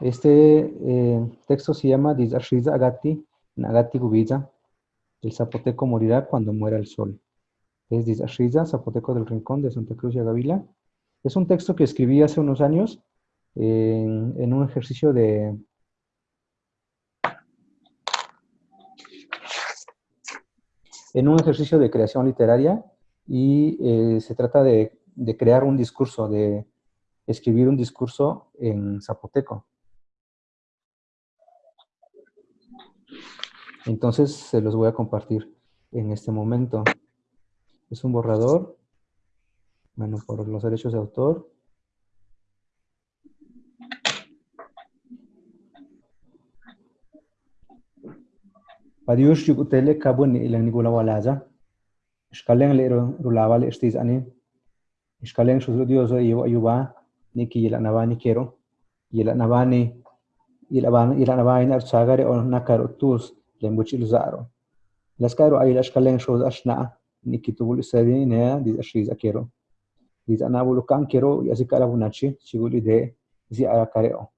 Este eh, texto se llama Dizashriza Agati, Nagati Gubiza. El zapoteco morirá cuando muera el sol. Es Dizashriza, zapoteco del Rincón de Santa Cruz y Agavila. Es un texto que escribí hace unos años en, en un ejercicio de... En un ejercicio de creación literaria y eh, se trata de, de crear un discurso, de escribir un discurso en zapoteco. Entonces se los voy a compartir en este momento. Es un borrador, bueno, por los derechos de autor. Padiush yugutele kabun ilang nigula walaza. Iskaleng le rulawa le estiz ani. Iskaleng susudio zo ayuba niki yilanabani quiero, yilanabani yilanabani archagare o nakaro tus lembuchil zaro. Las caro ay las kalen shows ashna niki tubul sedin ne dis ashiza quiero. Dis anabulu kan quiero yasikara bunachi chiguli de zi arakareo.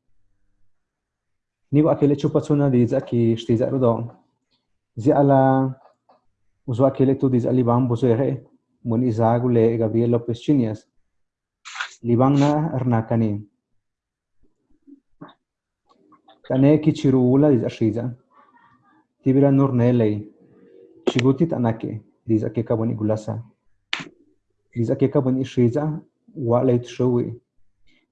Nibu akele chupatsuna dis aki shtizaru don. Zi ala usuakele tu dis aliban buzere mun izagule Gabriel López Chinias. Libang na arnakani. Tane kichirula diz ashriza. tibira nur nelei shigutit anake diz akeka boni gulasa. Diz akeka boni shiza wa leit showi.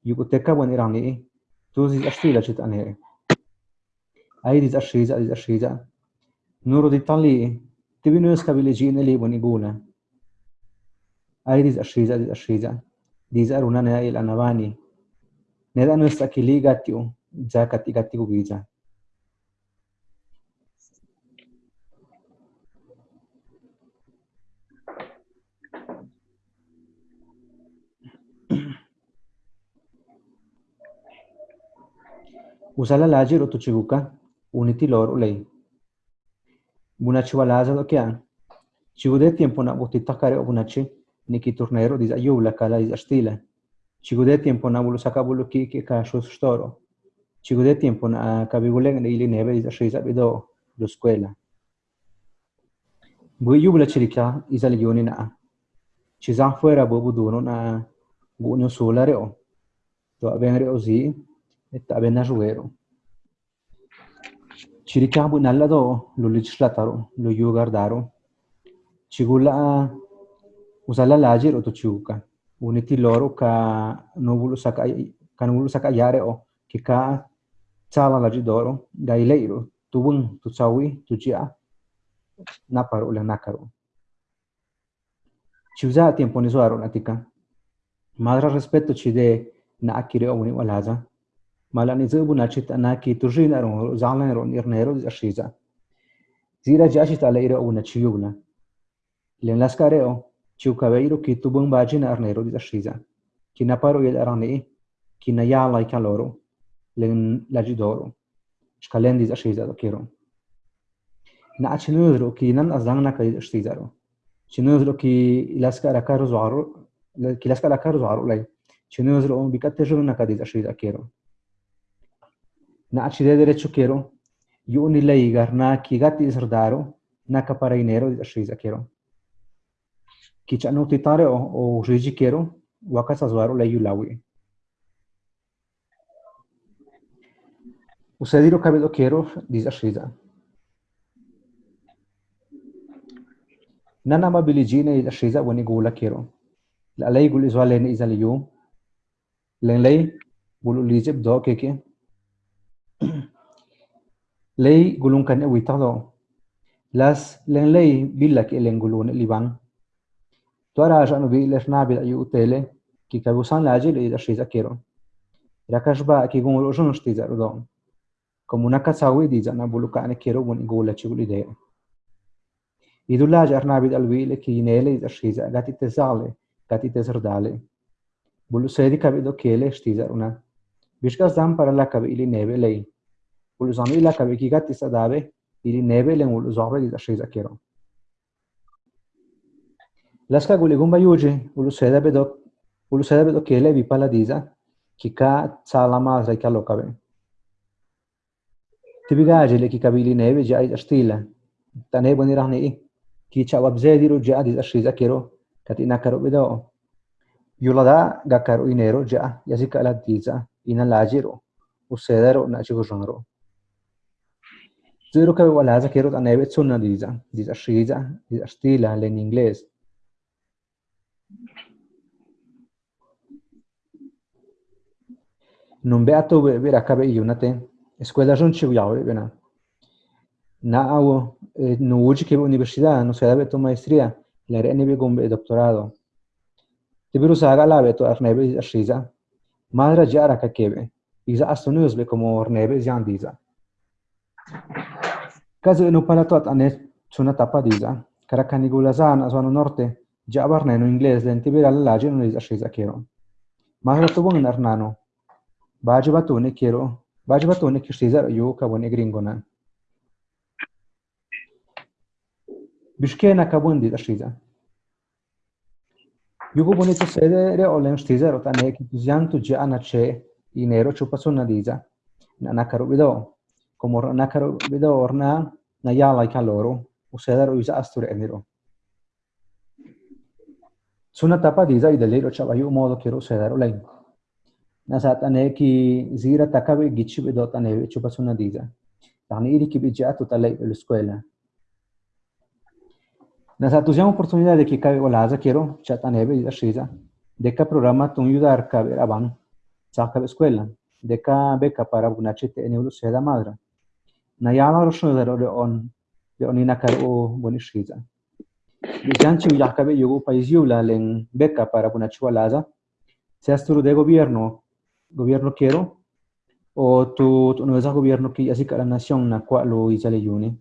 Yuguteka boni rani tu diz ashtila chit ane. Ai diz ashiza diz ashiza. Nuru di tali tibinu skabili jine li boni gula. Ai diz ashiza diz ashiza diz aruna ne il anavani neda nuestra kili gatiu zakati gati gubiza Usala lajir otu chiguka, uniti lor ulei. Bunachi walaza do kya. Chigude tiempo na buti takare o bunachi, niki turnero diz ayula kala diz astila. Chigude tiempo na bulu saka bulu ki ki. Chigude tiempo na kabigule na ili neve diz ashiza bido lo scuela. Bu yubla chirika izal yoni na. Fuera bu buduno na bu nyo solare o. To abenre o zi, abena juguero. Chiricabu nallado lo legislataro, lo yugardaro. Chigula usala lajir o to chiuka. Uniti loro ka novulu saka ka novulu saka yare o ki ka tsala lajidoro gaileiro tubun tu chawi tu chia naparo la nakaro. Chiuza tiempo ni suaro natika. Madra respeto chide na akire o uni walaza. malani zubu na chit ana ki tujina ro zalan ro nirnero ashiza zira jashit ala ira una chiyubna len laskareo chiu kabeiro ki tubun bajina arnero ashiza ki naparo yel arani ki na yala kaloro len lajidoro shkalen diz ashiza do kiro na achinudro ki nan azangna ka ashiza ro. Chinudro ki laskara karo zuaro ki laskara karo zuaro lay chinudro bikatejuna ka diz ashiza kiro na acide derecho quiero yo ni lei garna ki gati sardaro na kaparainero di ashiza quiero ki chanu titare o o riji quiero wakasa zwaro lei yulawi usediro cabello quiero di ashiza nana mabiligine di ashiza wani gula quiero la lei guli zwale ni izaliyu len lei bulu lijeb do keke. Lei gulung kan ewi tado las len lei billa ki len gulun libang to ara ja no bi les na bi ayu tele ki ka busan la je le da shiza kero ro shon shtiza ro como una kasawi di jana buluka ne kero gun gola chi guli de idulla jarna bi dal wile ki nele da shiza gati tesale gati tesardale bulu sedi ka bi do kele shtiza una Laska guligumba yuji, uluseda bedok, uluseda bedok kele vi paladiza, kika tsala mazra ika lokabe. Tibigaje le kika bili nebe jai ashtila, tane boni rahne i, ki chawab zediru jadi ashiza kero, katina karo bedao. Yulada gakaru inero ja, yazika aladiza, ina lajiro, usedaro na chigozhanro. Zero kabe walaza kero tanebe tsunadiza, diza shiza, diza ashtila le in inglés. Non beato vera kabe yunate escuela jon chi yawe bena. Na awo no uji ke universidad no se da beto maestría la re nebe gombe doctorado. Te biru saga la beto arnebe ashiza madra jara ka kebe. Iza astunus be como arnebe jan diza. Kazo no palato at ane tsuna tapa diza. Karakani gulazana zona norte jabarne no inglés den tibira la lage no iza ashiza kero. Madra to bon arnano Baji batone quiero, baji batone que ustedes yo kabone gringona. Bishkena kabundi ashiza. Yugo bonito sede re olen ustedes rota ne ki tuziantu je anache inero chupasuna diza. Na nakaro bido. Como nakaro bido orna na yala kaloro. Usedero usa asture enero. Suna tapa diza idelero chabayu modo quiero usedero lei. Nasatane ki zira takabe gichi be dotane chupa suna diza yani iri ki bija tu talai la escuela nasa tuziamo opportunità de ki kabe walaza quiero chatane be ashiza de ka programa tun yudar ka be aban saka escuela de ka beca para bunachete en ulu seda madra na yala rosho de ro on de onina kar o bonishiza Bisanchi yakabe yugo país yula len beca para bunachualaza se asturu de gobierno gobierno quiero o tu tu no esa gobierno que así la nación na kwa lo izale yuni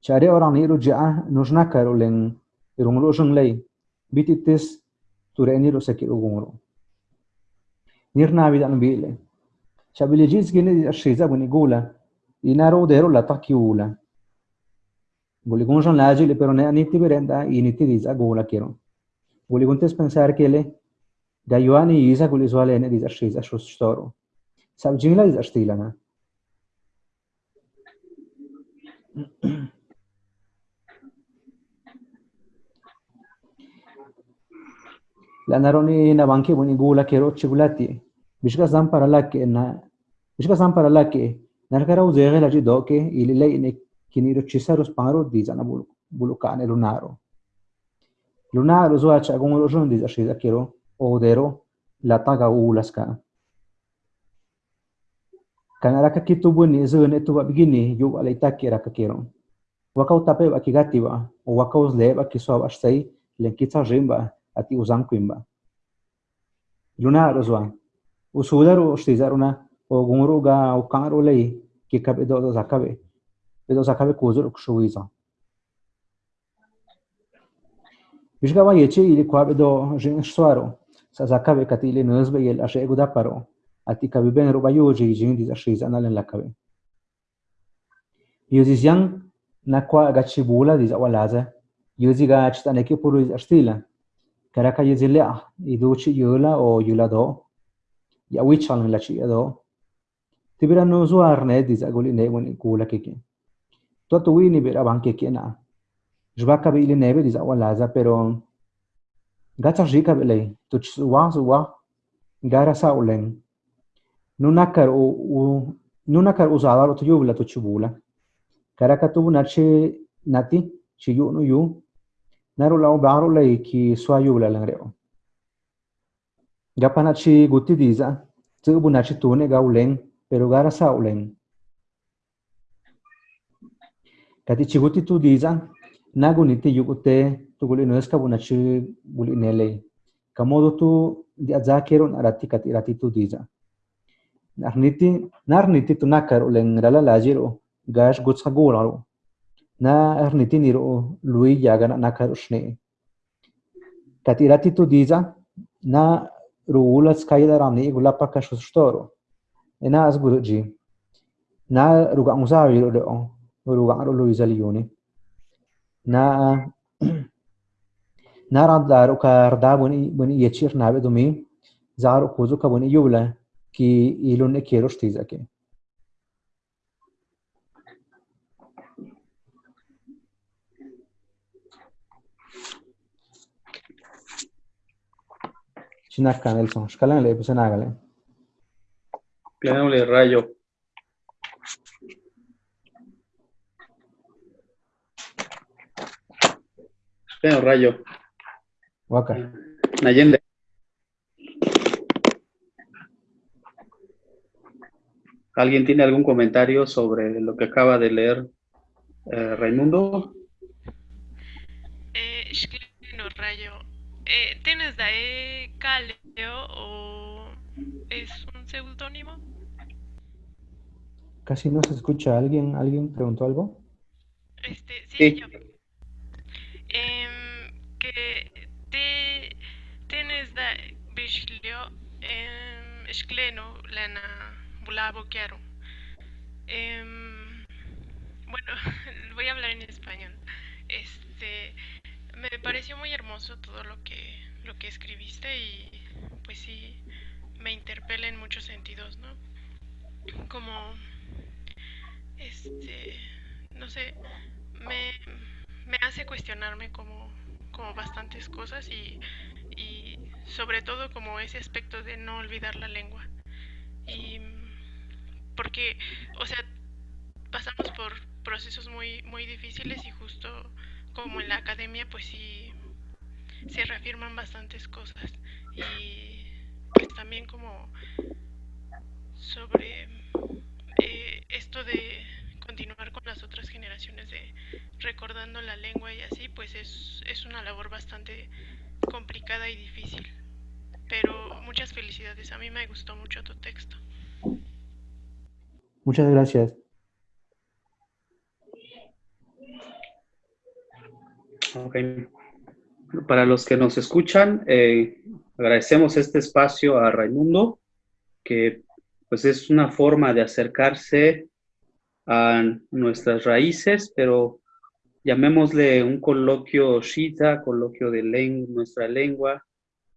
chare orang ni ruja nusna karo len irung lo jung lei bititis tu re ni ro seki ugumro nirna vida no bile chabile jiz gene ashiza buni gula inaro dero la takiula Voli gonjon lagile pero ne aniti berenda initi gula quiero. Gontes pensar que le دايواني يزاكو الإزوالين إذ أرشيز أشو شتورو ساب جميلة إذ أرشتي لنا لأن روني نبانكي بوني قولا كيرو تشيكولاتي بشكا زامبارا لاكي إنا بشكا زامبارا لاكي نركراو زيغي لاجي دوكي إلي لي إني كينيرو تشيسارو سبانرو ديزانا بولو بولو كاني لونارو لونارو زواج أقوم الأجون ديز أرشيز أكيرو odero lataga ulaska. Kana raka kitu buni zun itu wak begini yu wak lai taki raka kiro. Wakau tape wak kigati wak, o wakau zle wak kiswa wak shtai len kita jimba ati uzang kuimba. Luna arzwa, usudaru shtizaruna o gumuru ga o kangaru lai kikab edo zakabe. Edo zakabe kuzur kshuiza. Bishgawa yeche ili kwa edo jing shtuaru. sasakabe katile nusbe yel ashe gudaparo ati kabiben rubayoji jindis ashis analen lakabe yuzis yang nakwa gachibula dis awalaza yuzi gach taneki puru is ashtila karaka yuzi lea iduchi yula o yula do ya wichalan la chi do tibira no zuarne dis aguli ne wen kula keke to to wini bira banke kena jbaka bi ile nebe dis awalaza pero gatsa jika bele to chwa zwa gara sa nunakar u nunakar u zala to yu bele to chubula karaka tu nache nati chi yu nu yu naru la baro le ki swa yu bele lan reo gapana chi guti diza tu bu nache tu ne ga ulen pero gara sa kati chi tu diza naguni ti yukuté tugul inueska bunachi nele kamodo tu di azakero na azakerun aratikat iratitu diza nar niti nar niti tu tunakar ulen rala lajiro gash gutsa gutsagularo na arniti niro lui yaga yagana nakar ushne katiratitu diza na ruulas skaida ramni gula paka shustoro ena asguruji na ruga musaviro do ruga ro luisa lione na narad daru kar da buni buni yechir nabe dumi zaro kuzo kabuni yubla ki ilun e quiero shtiza ke. Chinaka Nelson, shkalan le pues nagale. Cleámosle rayo. Cleámosle rayo. Waka. Nayende. ¿Alguien tiene algún comentario sobre lo que acaba de leer eh, Raimundo? Eh, Shklino Rayo, eh, ¿tienes de Caleo o es un seudónimo? Casi no se escucha. ¿Alguien, ¿alguien preguntó algo? Este, sí, Sí. yo. Em, que te tienes de Bishlio em, Lena Bulabo Quiero. Em, bueno, voy a hablar en español. Este, me pareció muy hermoso todo lo que lo que escribiste y pues sí me interpela en muchos sentidos, ¿no? Como este, no sé, me, me hace cuestionarme como, como bastantes cosas y sobre todo como ese aspecto de no olvidar la lengua. Y porque, o sea, pasamos por procesos muy, muy difíciles y justo como en la academia, pues sí se reafirman bastantes cosas. Y pues también como sobre eh, esto de continuar con las otras generaciones de recordando la lengua y así, pues es, es una labor bastante complicada y difícil. Pero muchas felicidades, a mí me gustó mucho tu texto. Muchas gracias. Ok. Para los que nos escuchan, eh, agradecemos este espacio a Raimundo, que pues es una forma de acercarse a nuestras raíces, pero llamémosle un coloquio shita, coloquio de len- nuestra lengua,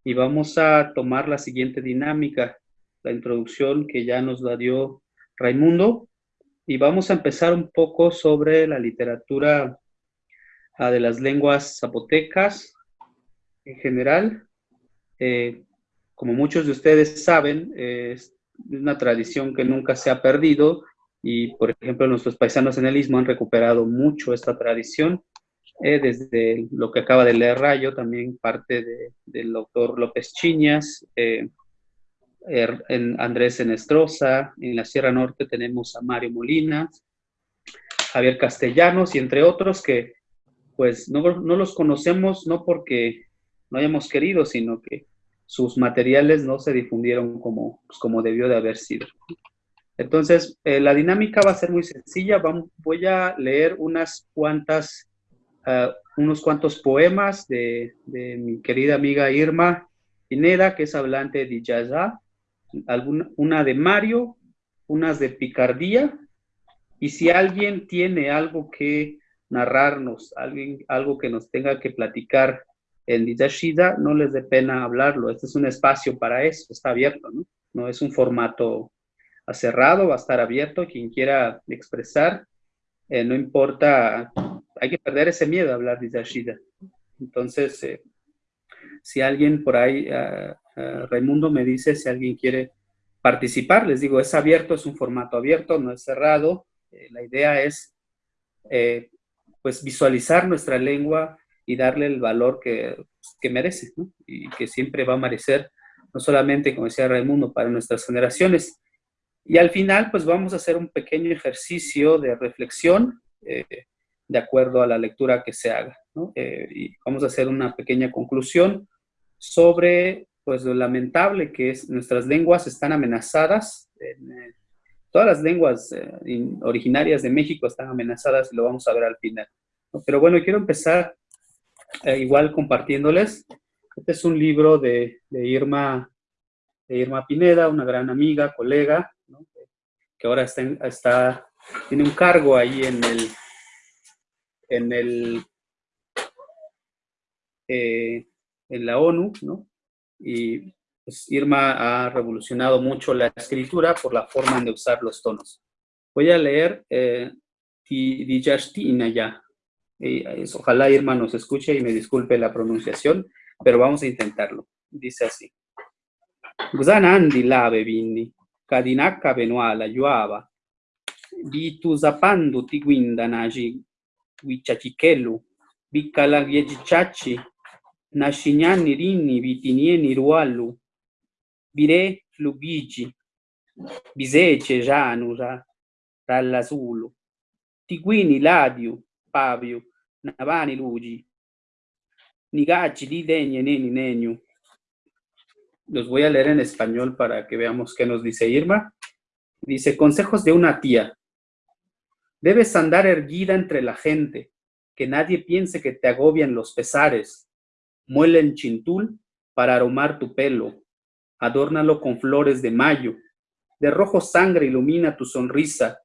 y vamos a tomar la siguiente dinámica, la introducción que ya nos la dio Raimundo, y vamos a empezar un poco sobre la literatura ah, de las lenguas zapotecas en general. Eh, como muchos de ustedes saben, eh, es una tradición que nunca se ha perdido y, por ejemplo, nuestros paisanos en el Istmo han recuperado mucho esta tradición. eh, desde lo que acaba de leer Rayo, también parte de- del doctor López Chiñas, eh, er- Andrés Enestrosa, en la Sierra Norte tenemos a Mario Molina, Javier Castellanos y entre otros que pues no, no los conocemos no porque no hayamos querido, sino que sus materiales no se difundieron como, pues, como debió de haber sido. Entonces, eh, la dinámica va a ser muy sencilla. Voy a leer unas cuantas, ah, unos cuantos poemas de, mi querida amiga Irma Pineda, que es hablante de Yaza, alguna, una de Mario, unas de Picardía, y si alguien tiene algo que narrarnos, alguien, algo que nos tenga que platicar en Dizashida, no les dé pena hablarlo. Este es un espacio para eso, está abierto, ¿no? No es un formato cerrado, va a estar abierto. Quien quiera expresar, eh, no importa, hay que perder ese miedo a hablar Dizashida. Entonces, eh, si alguien por ahí, uh, Raimundo me dice si alguien quiere participar, les digo, es abierto, es un formato abierto, no es cerrado. Eh, la idea es pues visualizar nuestra lengua y darle el valor que, que merece, y que siempre va a merecer, no solamente, como decía Raimundo, para nuestras generaciones. Y al final, pues vamos a hacer un pequeño ejercicio de reflexión eh, de acuerdo a la lectura que se haga, ¿no? Eh, y vamos a hacer una pequeña conclusión sobre, pues, lo lamentable que es nuestras lenguas están amenazadas. En, eh, todas las lenguas originarias de México están amenazadas y lo vamos a ver al final. Pero bueno, quiero empezar eh, igual compartiéndoles. Este es un libro de, de, Irma, de Irma Pineda, una gran amiga, colega. Ahora está, está, tiene un cargo ahí en el, en el, eh, en la ONU, ¿no? Y pues Irma ha revolucionado mucho la escritura por la forma de usar los tonos. Voy a leer eh, ya. ojalá Irma nos escuche y me disculpe la pronunciación, pero vamos a intentarlo. Dice así. Guzanandi lave vindi, Kadinaka Benuala, Yuava, Bituzapandu Tiguindanaji, Wichachichelu, Bicalagiechichachi, Nashignani Rini, vitinieni Rualu, Bire Flubigi, Bisece Janura, Rallasulu, Tiguini Ladiu, pavio, Navani Lugi, Nigaci di Degne Neni Neniu, Los voy a leer en español para que veamos qué nos dice Irma. Dice, consejos de una tía. Debes andar erguida entre la gente, que nadie piense que te agobian los pesares. Muele en chintul para aromar tu pelo, adórnalo con flores de mayo, de rojo sangre ilumina tu sonrisa,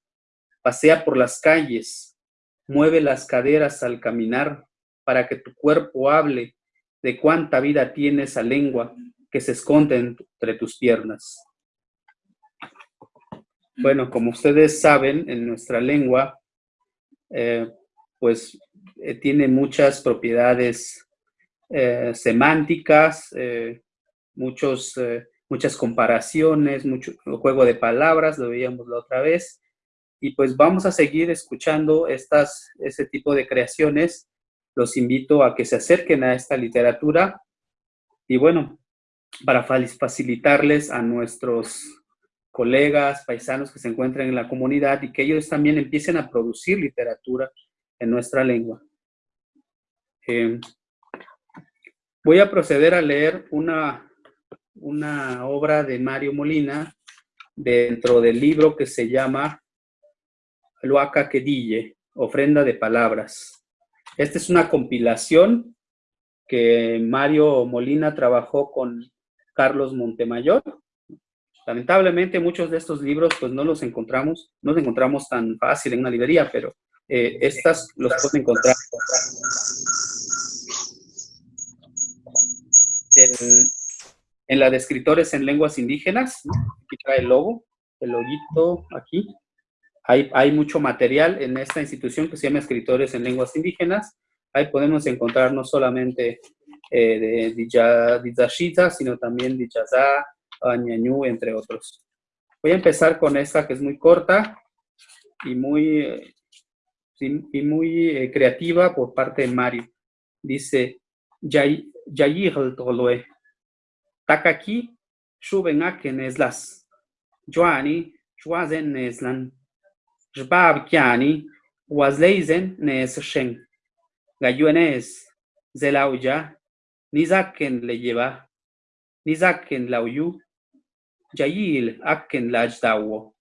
pasea por las calles, mueve las caderas al caminar para que tu cuerpo hable de cuánta vida tiene esa lengua que se esconde entre tus piernas. Bueno, como ustedes saben, en nuestra lengua, eh, pues eh, tiene muchas propiedades eh, semánticas, muchos, muchas comparaciones, mucho juego de palabras, lo veíamos la otra vez. Y pues vamos a seguir escuchando estas, ese tipo de creaciones. Los invito a que se acerquen a esta literatura. Y bueno, para facilitarles a nuestros colegas, paisanos que se encuentran en la comunidad y que ellos también empiecen a producir literatura en nuestra lengua. Eh, voy a proceder a leer una una obra de Mario Molina dentro del libro que se llama Loaca Quedille, Ofrenda de Palabras. Esta es una compilación que Mario Molina trabajó con Carlos Montemayor. Lamentablemente muchos de estos libros pues no los encontramos, no los encontramos tan fácil en una librería, pero eh, estas los pueden encontrar en, en la de escritores en lenguas indígenas, aquí trae el logo, el loguito aquí. Hay, hay mucho material en esta institución que se llama Escritores en Lenguas Indígenas. Ahí podemos encontrar no solamente eh, de Dizashita, sino también Dichazá, Ñañú, entre otros. Voy a empezar con esta que es muy corta y muy, y muy eh, creativa por parte de Mario. Dice, Yayir Tolue, Takaki, Shubenaken Eslas, Joani, Juazen Neslan, Jbab Kiani, Wazleizen Neshen, Gayuenes, Zelauja, Nizaken le lleva, Nizaken lauyu, Yayil Aken Lajdawo.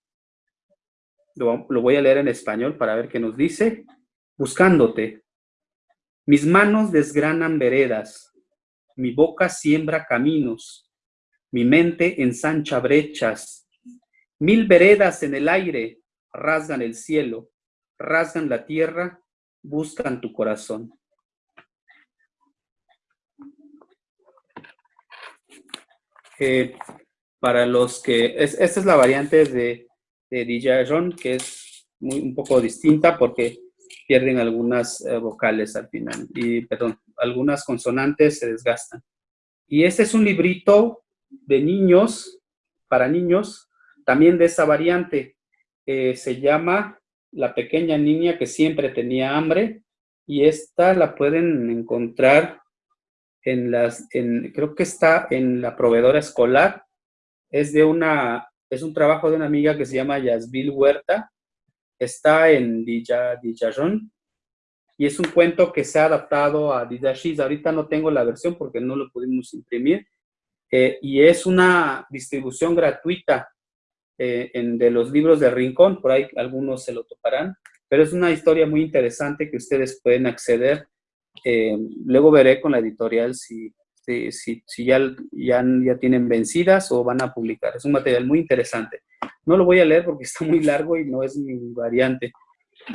Lo, lo voy a leer en español para ver qué nos dice. Buscándote. Mis manos desgranan veredas, mi boca siembra caminos, mi mente ensancha brechas. Mil veredas en el aire rasgan el cielo, rasgan la tierra, buscan tu corazón. Para los que, esta es la variante de, de Dijaron, que es muy, un poco distinta porque pierden algunas eh, vocales al final, y perdón, algunas consonantes se desgastan. Y este es un librito de niños, para niños, también de esa variante. Se llama La pequeña niña que siempre tenía hambre, y esta la pueden encontrar en las, en, creo que está en la proveedora escolar, es de una, es un trabajo de una amiga que se llama Yasbil Huerta, está en Dijaron y es un cuento que se ha adaptado a Didashis. Ahorita no tengo la versión porque no lo pudimos imprimir. Eh, y es una distribución gratuita eh, en, de los libros de Rincón, por ahí algunos se lo toparán, pero es una historia muy interesante que ustedes pueden acceder. Eh, luego veré con la editorial si, ya, tienen vencidas o van a publicar. Es un material muy interesante. No lo voy a leer porque está muy largo y no es mi variante.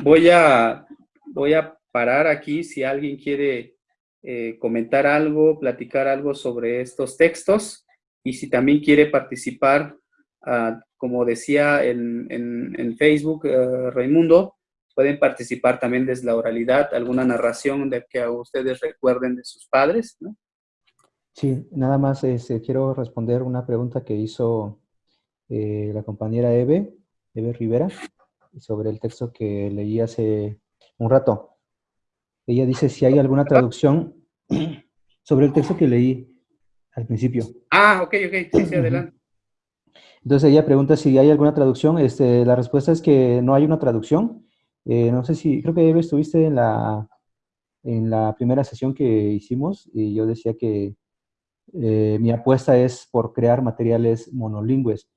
Voy a, parar aquí si alguien quiere eh, comentar algo, platicar algo sobre estos textos y si también quiere participar, ah, como decía en, en, Facebook uh, Raimundo, pueden participar también desde la oralidad, alguna narración de que a ustedes recuerden de sus padres, ¿no? Sí, nada más este, quiero responder una pregunta que hizo eh, la compañera Eve, Eve Rivera, sobre el texto que leí hace un rato. Ella dice si hay alguna traducción sobre el texto que leí al principio. Ah, ok, ok, sí, sí, adelante. Entonces ella pregunta si hay alguna traducción. Este, la respuesta es que no hay una traducción. Eh, no sé si, creo que Eve estuviste en la, en la primera sesión que hicimos y yo decía que eh, mi apuesta es por crear materiales monolingües,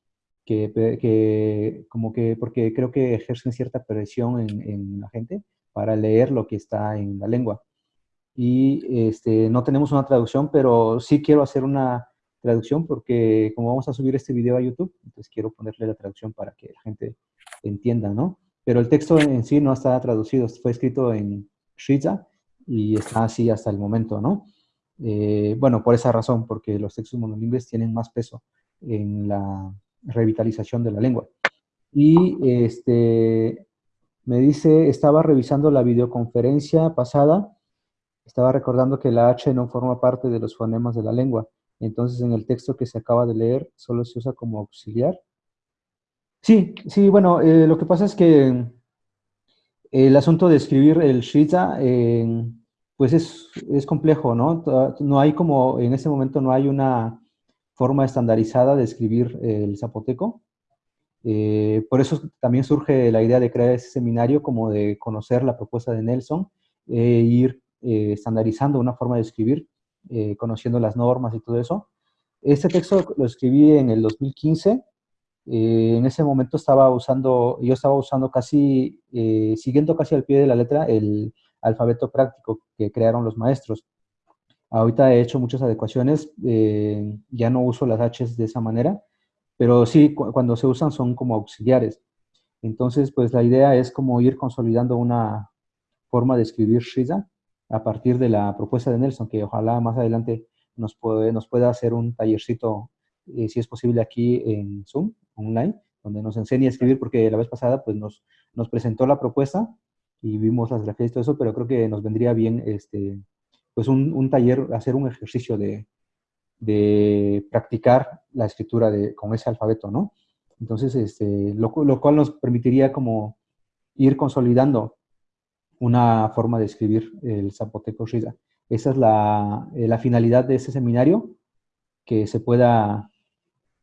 que, que, como que, porque creo que ejercen cierta presión en, en la gente para leer lo que está en la lengua. Y este, no tenemos una traducción, pero sí quiero hacer una traducción porque como vamos a subir este video a YouTube, entonces quiero ponerle la traducción para que la gente entienda, ¿no? Pero el texto en sí no está traducido, fue escrito en Shiza y está así hasta el momento, ¿no? Eh, bueno, por esa razón, porque los textos monolingües tienen más peso en la revitalización de la lengua. Y este, me dice, estaba revisando la videoconferencia pasada, estaba recordando que la H no forma parte de los fonemas de la lengua. Entonces, en el texto que se acaba de leer, solo se usa como auxiliar. Sí, sí, bueno, eh, lo que pasa es que el asunto de escribir el Shiza, pues es, es, complejo, ¿no? No hay como, en ese momento no hay una forma estandarizada de escribir el zapoteco. Eh, por eso también surge la idea de crear ese seminario, como de conocer la propuesta de Nelson e ir eh, estandarizando una forma de escribir, conociendo las normas y todo eso. Este texto lo escribí en el 2015. En ese momento estaba usando, yo estaba usando casi, siguiendo casi al pie de la letra el alfabeto práctico que crearon los maestros. Ahorita he hecho muchas adecuaciones, ya no uso las H's de esa manera, pero sí, cuando se usan son como auxiliares. Entonces, pues la idea es como ir consolidando una forma de escribir Shiza a partir de la propuesta de Nelson, que ojalá más adelante nos, puede, nos pueda hacer un tallercito, eh, si es posible, aquí en Zoom, online, donde nos enseñe a escribir, porque la vez pasada pues nos, nos presentó la propuesta y vimos las grafías y todo eso, pero creo que nos vendría bien este, pues un, un taller, hacer un ejercicio de, de practicar la escritura de, con ese alfabeto, ¿no? Entonces, este, lo, lo, cual nos permitiría como ir consolidando una forma de escribir el zapoteco Shida. Esa es la, eh, la, finalidad de ese seminario, que se pueda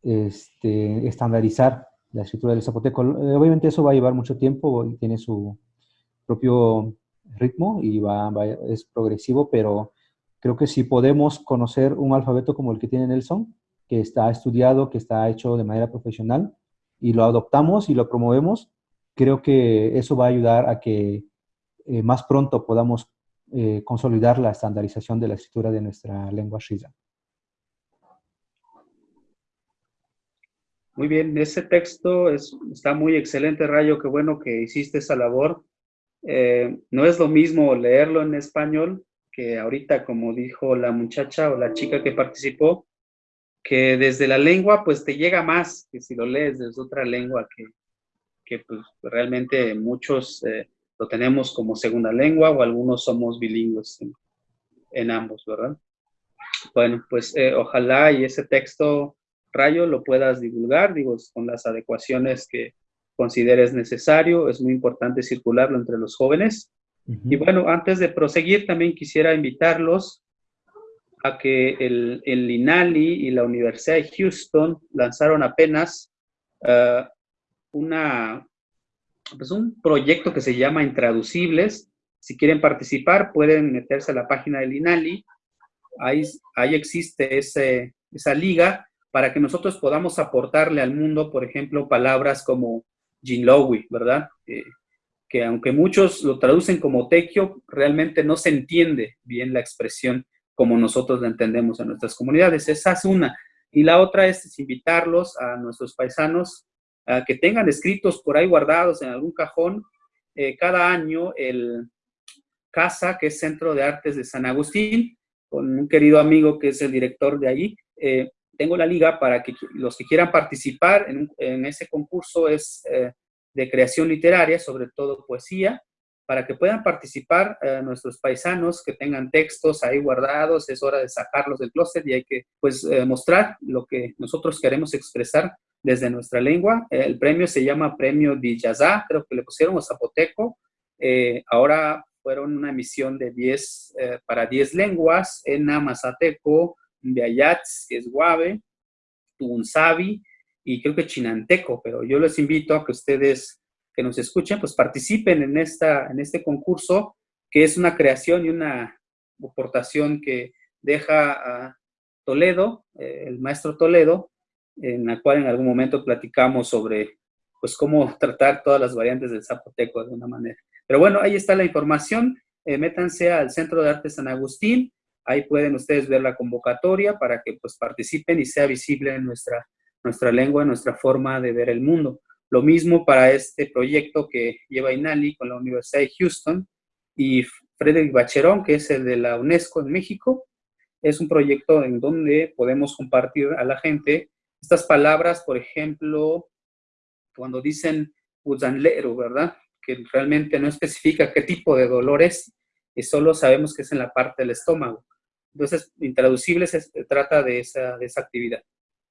este, estandarizar la escritura del zapoteco. Eh, obviamente eso va a llevar mucho tiempo y tiene su propio ritmo y va, va, es progresivo, pero Creo que si podemos conocer un alfabeto como el que tiene Nelson, que está estudiado, que está hecho de manera profesional, y lo adoptamos y lo promovemos, creo que eso va a ayudar a que eh, más pronto podamos eh, consolidar la estandarización de la escritura de nuestra lengua Shiza. Muy bien, ese texto es, está muy excelente, Rayo, qué bueno que hiciste esa labor. Eh, no es lo mismo leerlo en español que ahorita, como dijo la muchacha o la chica que participó, que desde la lengua pues te llega más que si lo lees desde otra lengua que, que pues realmente muchos eh, lo tenemos como segunda lengua o algunos somos bilingües en, ambos, ¿verdad? Bueno, pues eh, ojalá y ese texto, Rayo, lo puedas divulgar, digo, con las adecuaciones que consideres necesario. Es muy importante circularlo entre los jóvenes y bueno, antes de proseguir, también quisiera invitarlos a que el, el INALI y la Universidad de Houston lanzaron apenas uh, una, pues un proyecto que se llama Intraducibles. Si quieren participar, pueden meterse a la página del INALI. Ahí, ahí existe ese, esa liga para que nosotros podamos aportarle al mundo, por ejemplo, palabras como Jinlowi, ¿verdad? Eh, que aunque muchos lo traducen como tequio, realmente no se entiende bien la expresión como nosotros la entendemos en nuestras comunidades. Esa es una. Y la otra es invitarlos a nuestros paisanos a que tengan escritos por ahí guardados en algún cajón eh, cada año el CASA, que es Centro de Artes de San Agustín, con un querido amigo que es el director de allí, eh, tengo la liga para que los que quieran participar en, ese concurso es eh, de creación literaria, sobre todo poesía, para que puedan participar eh, nuestros paisanos que tengan textos ahí guardados, es hora de sacarlos del closet y hay que pues eh, mostrar lo que nosotros queremos expresar desde nuestra lengua. El premio se llama Premio Dijazá, creo que le pusieron a zapoteco. ahora fueron una emisión de 10 para 10 lenguas, en Mazateco, Biayats, que es Guave, Tunzabi y creo que Chinanteco, pero yo les invito a que ustedes que nos escuchen, pues participen en, esta, en este concurso, que es una creación y una aportación que deja Toledo, eh, el maestro Toledo, en la cual en algún momento platicamos sobre pues cómo tratar todas las variantes del zapoteco de una manera. Pero bueno, ahí está la información. Eh, métanse al Centro de Arte San Agustín, Ahí pueden ustedes ver la convocatoria para que pues participen y sea visible en nuestra, nuestra lengua, nuestra forma de ver el mundo. Lo mismo para este proyecto que lleva INALI con la Universidad de Houston y Frederick Bacherón, que es el de la UNESCO en México. Es un proyecto en donde podemos compartir a la gente estas palabras, por ejemplo, cuando dicen uzanlero, ¿verdad? Que realmente no especifica qué tipo de dolor es, y solo sabemos que es en la parte del estómago. Entonces, Intraducibles se trata de esa, de esa actividad.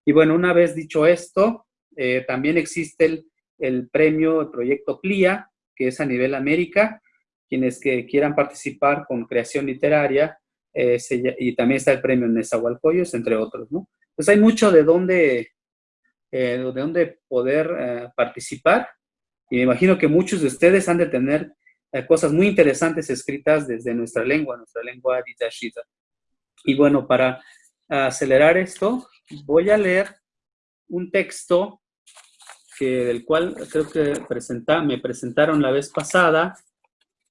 Y bueno, una vez dicho esto, eh, también existe el, el, premio, el proyecto PLIA, que es a nivel América, quienes que quieran participar con creación literaria, eh, y también está el premio Nezahualcóyotl, entre otros, ¿no? Pues hay mucho de dónde, eh, de dónde poder participar, y me imagino que muchos de ustedes han de tener cosas muy interesantes escritas desde nuestra lengua, nuestra lengua Ditashita. Y bueno, para acelerar esto, voy a leer un texto que, del cual creo que presenta, me presentaron la vez pasada.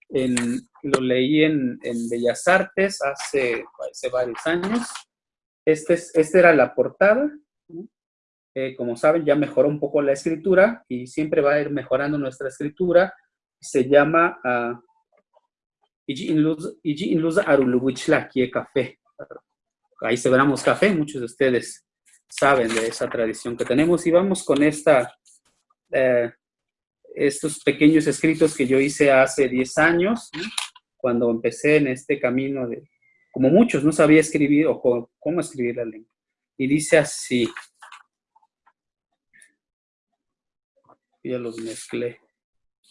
Lo leí en, Bellas Artes hace, hace, varios años. Este, es, este era la portada. Eh, como saben, ya mejoró un poco la escritura y siempre va a ir mejorando nuestra escritura. Se llama uh, Iji Inluz Aruluwichla Café ahí celebramos café, muchos de ustedes saben de esa tradición que tenemos. Y vamos con esta, eh, estos pequeños escritos que yo hice hace 10 años, cuando empecé en este camino de, como muchos, no sabía escribir o cómo, escribir la lengua. Y dice así, ya los mezclé,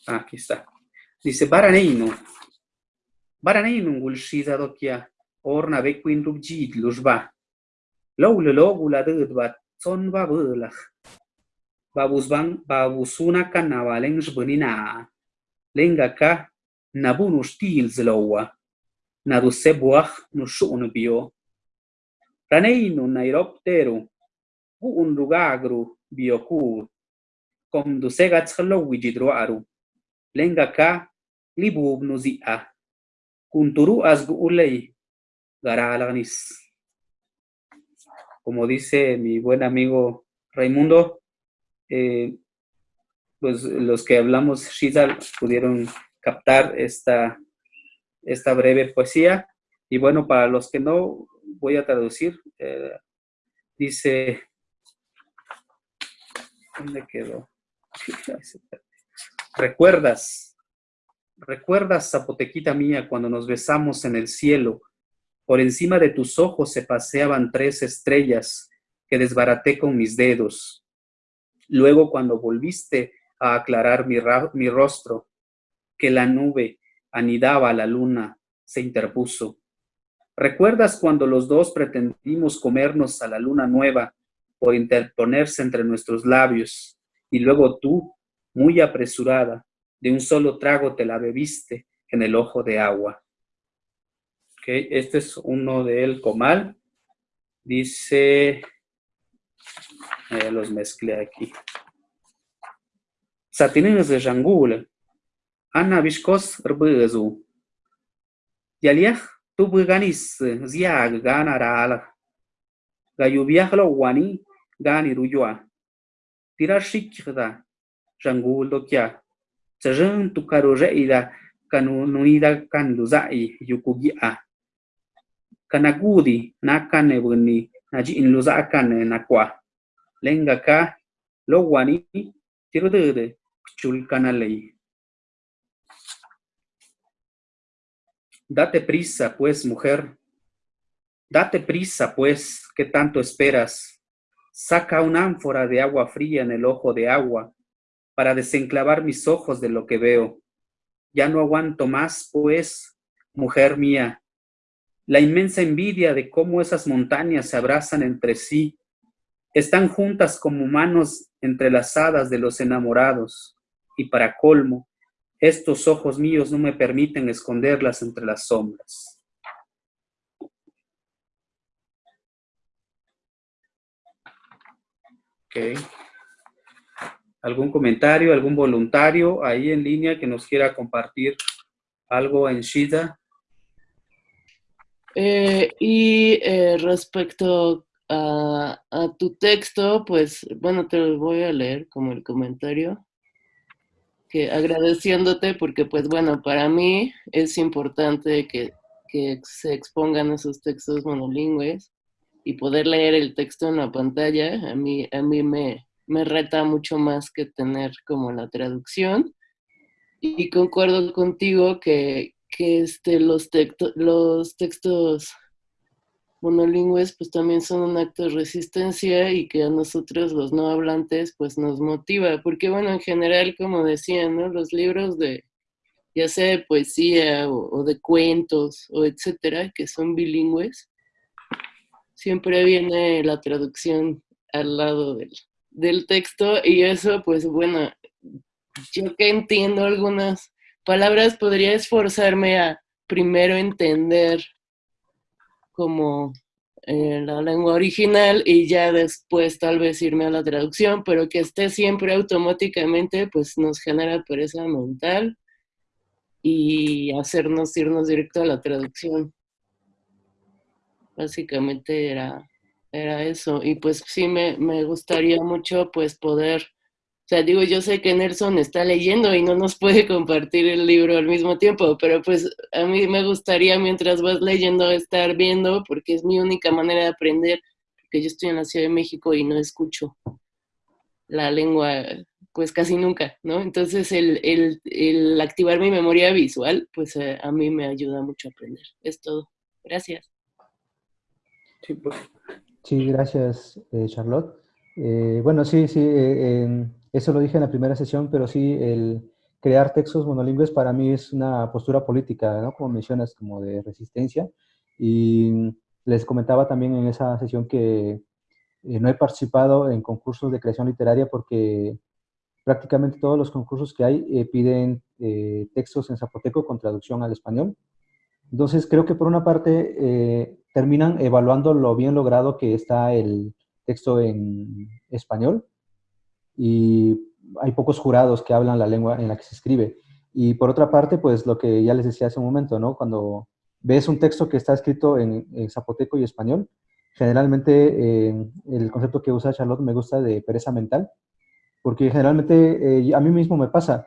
ah, aquí está, dice, Baraneino, Baraneino, Gulshida Dokia, orna bekwin rub jid lujba. Lau le lo gula dud bat son ba bulach. Babus bang babusuna kan navaleng jbunina. Lenga ka nabunu stil zlowa. Nadu sebuach no shun bio. Raneinu nairopteru. Bu un rugagru biokur. Kom du segat chlowi jidroaru. Lenga ka libub no zia. Kunturu asgu ulei como dice mi buen amigo Raimundo, eh, pues los que hablamos Shizal pudieron captar esta, esta breve poesía. Y bueno, para los que no, voy a traducir. Eh, dice, ¿dónde quedó? Recuerdas, recuerdas, zapotequita mía, cuando nos besamos en el cielo, por encima de tus ojos se paseaban tres estrellas que desbaraté con mis dedos. Luego cuando volviste a aclarar mi, rostro, que la nube anidaba a la luna, se interpuso. ¿Recuerdas cuando los dos pretendimos comernos a la luna nueva por interponerse entre nuestros labios y luego tú, muy apresurada, de un solo trago te la bebiste en el ojo de agua? Este es uno del comal. Dice, eh, los mezclé aquí. Satinines de jangul. Ana vishkos rbezu. Yaliach tu bganis ziag gana rala. Gayubiach lo wani gani ruyua. Tira shikda jangul do kya. Tsajan tu karo reida kanunuida kan luzai yukugia. Kanagudi nakane buni naji nakwa lenga ka lo wani tiro de chul kanalei Date prisa, pues, mujer. Date prisa, pues, ¿qué tanto esperas? Saca un ánfora de agua fría en el ojo de agua para desenclavar mis ojos de lo que veo. Ya no aguanto más, pues, mujer mía, la inmensa envidia de cómo esas montañas se abrazan entre sí, están juntas como manos entrelazadas de los enamorados, y para colmo, estos ojos míos no me permiten esconderlas entre las sombras. Okay. ¿Algún comentario, algún voluntario ahí en línea que nos quiera compartir algo en Shida? Eh, y eh, respecto a, a, tu texto, pues bueno, te lo voy a leer como el comentario que agradeciéndote porque pues bueno, para mí es importante que, que se expongan esos textos monolingües y poder leer el texto en la pantalla, a mí, a mí me, me reta mucho más que tener como la traducción. Y concuerdo contigo que, que este, los, textos los textos monolingües pues también son un acto de resistencia y que a nosotros los no hablantes pues nos motiva, porque bueno, en general, como decían, ¿no? Los libros de, ya sea de poesía o, de cuentos o etcétera, que son bilingües, siempre viene la traducción al lado del, del texto y eso pues bueno, yo que entiendo algunas palabras podría esforzarme a primero entender como en la lengua original y ya después tal vez irme a la traducción, pero que esté siempre automáticamente, pues nos genera pereza mental y hacernos irnos directo a la traducción. Básicamente era, era eso. Y pues sí me, me gustaría mucho pues poder sea, digo, yo sé que Nelson está leyendo y no nos puede compartir el libro al mismo tiempo, pero pues a mí me gustaría mientras vas leyendo estar viendo, porque es mi única manera de aprender, porque yo estoy en la Ciudad de México y no escucho la lengua pues casi nunca, ¿no? Entonces el, el, el activar mi memoria visual, pues eh, a mí me ayuda mucho a aprender. Es todo. Gracias. Sí, pues. sí gracias, eh, Charlotte. Eh, bueno, sí, sí, eso lo dije en la primera sesión, pero sí, el crear textos monolingües para mí es una postura política, ¿no? Como mencionas, como de resistencia. Y les comentaba también en esa sesión que eh, no he participado en concursos de creación literaria porque prácticamente todos los concursos que hay eh, piden eh, textos en zapoteco con traducción al español. Entonces, creo que por una parte terminan evaluando lo bien logrado que está el texto en español, y hay pocos jurados que hablan la lengua en la que se escribe. Y por otra parte, pues lo que ya les decía hace un momento, ¿no? Cuando ves un texto que está escrito en, zapoteco y español, generalmente eh, el concepto que usa Charlotte me gusta de pereza mental, porque generalmente eh, a mí mismo me pasa.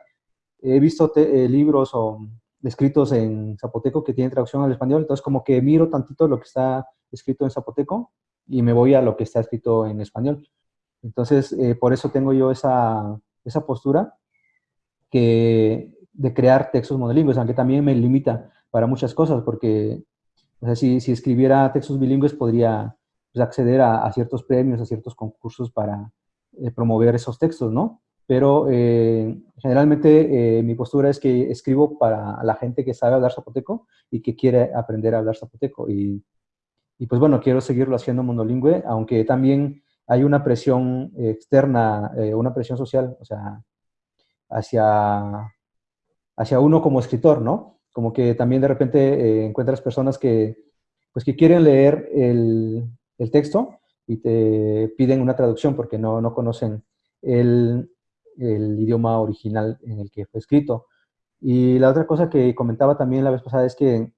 He visto eh, libros o escritos en zapoteco que tienen traducción al español, entonces como que miro tantito lo que está escrito en zapoteco y me voy a lo que está escrito en español. Entonces, eh, por eso tengo yo esa, esa postura que, de crear textos monolingües, aunque también me limita para muchas cosas, porque o sea, si, si, escribiera textos bilingües podría pues, acceder a, ciertos premios, a ciertos concursos para eh, promover esos textos, ¿no? Pero eh, generalmente mi postura es que escribo para la gente que sabe hablar zapoteco y que quiere aprender a hablar zapoteco. Y, y pues bueno, quiero seguirlo haciendo monolingüe, aunque también hay una presión externa, eh, una presión social, o sea, hacia, hacia uno como escritor, ¿no? Como que también de repente eh, encuentras personas que, pues, que quieren leer el, el, texto y te piden una traducción porque no, no conocen el, el, idioma original en el que fue escrito. Y la otra cosa que comentaba también la vez pasada es que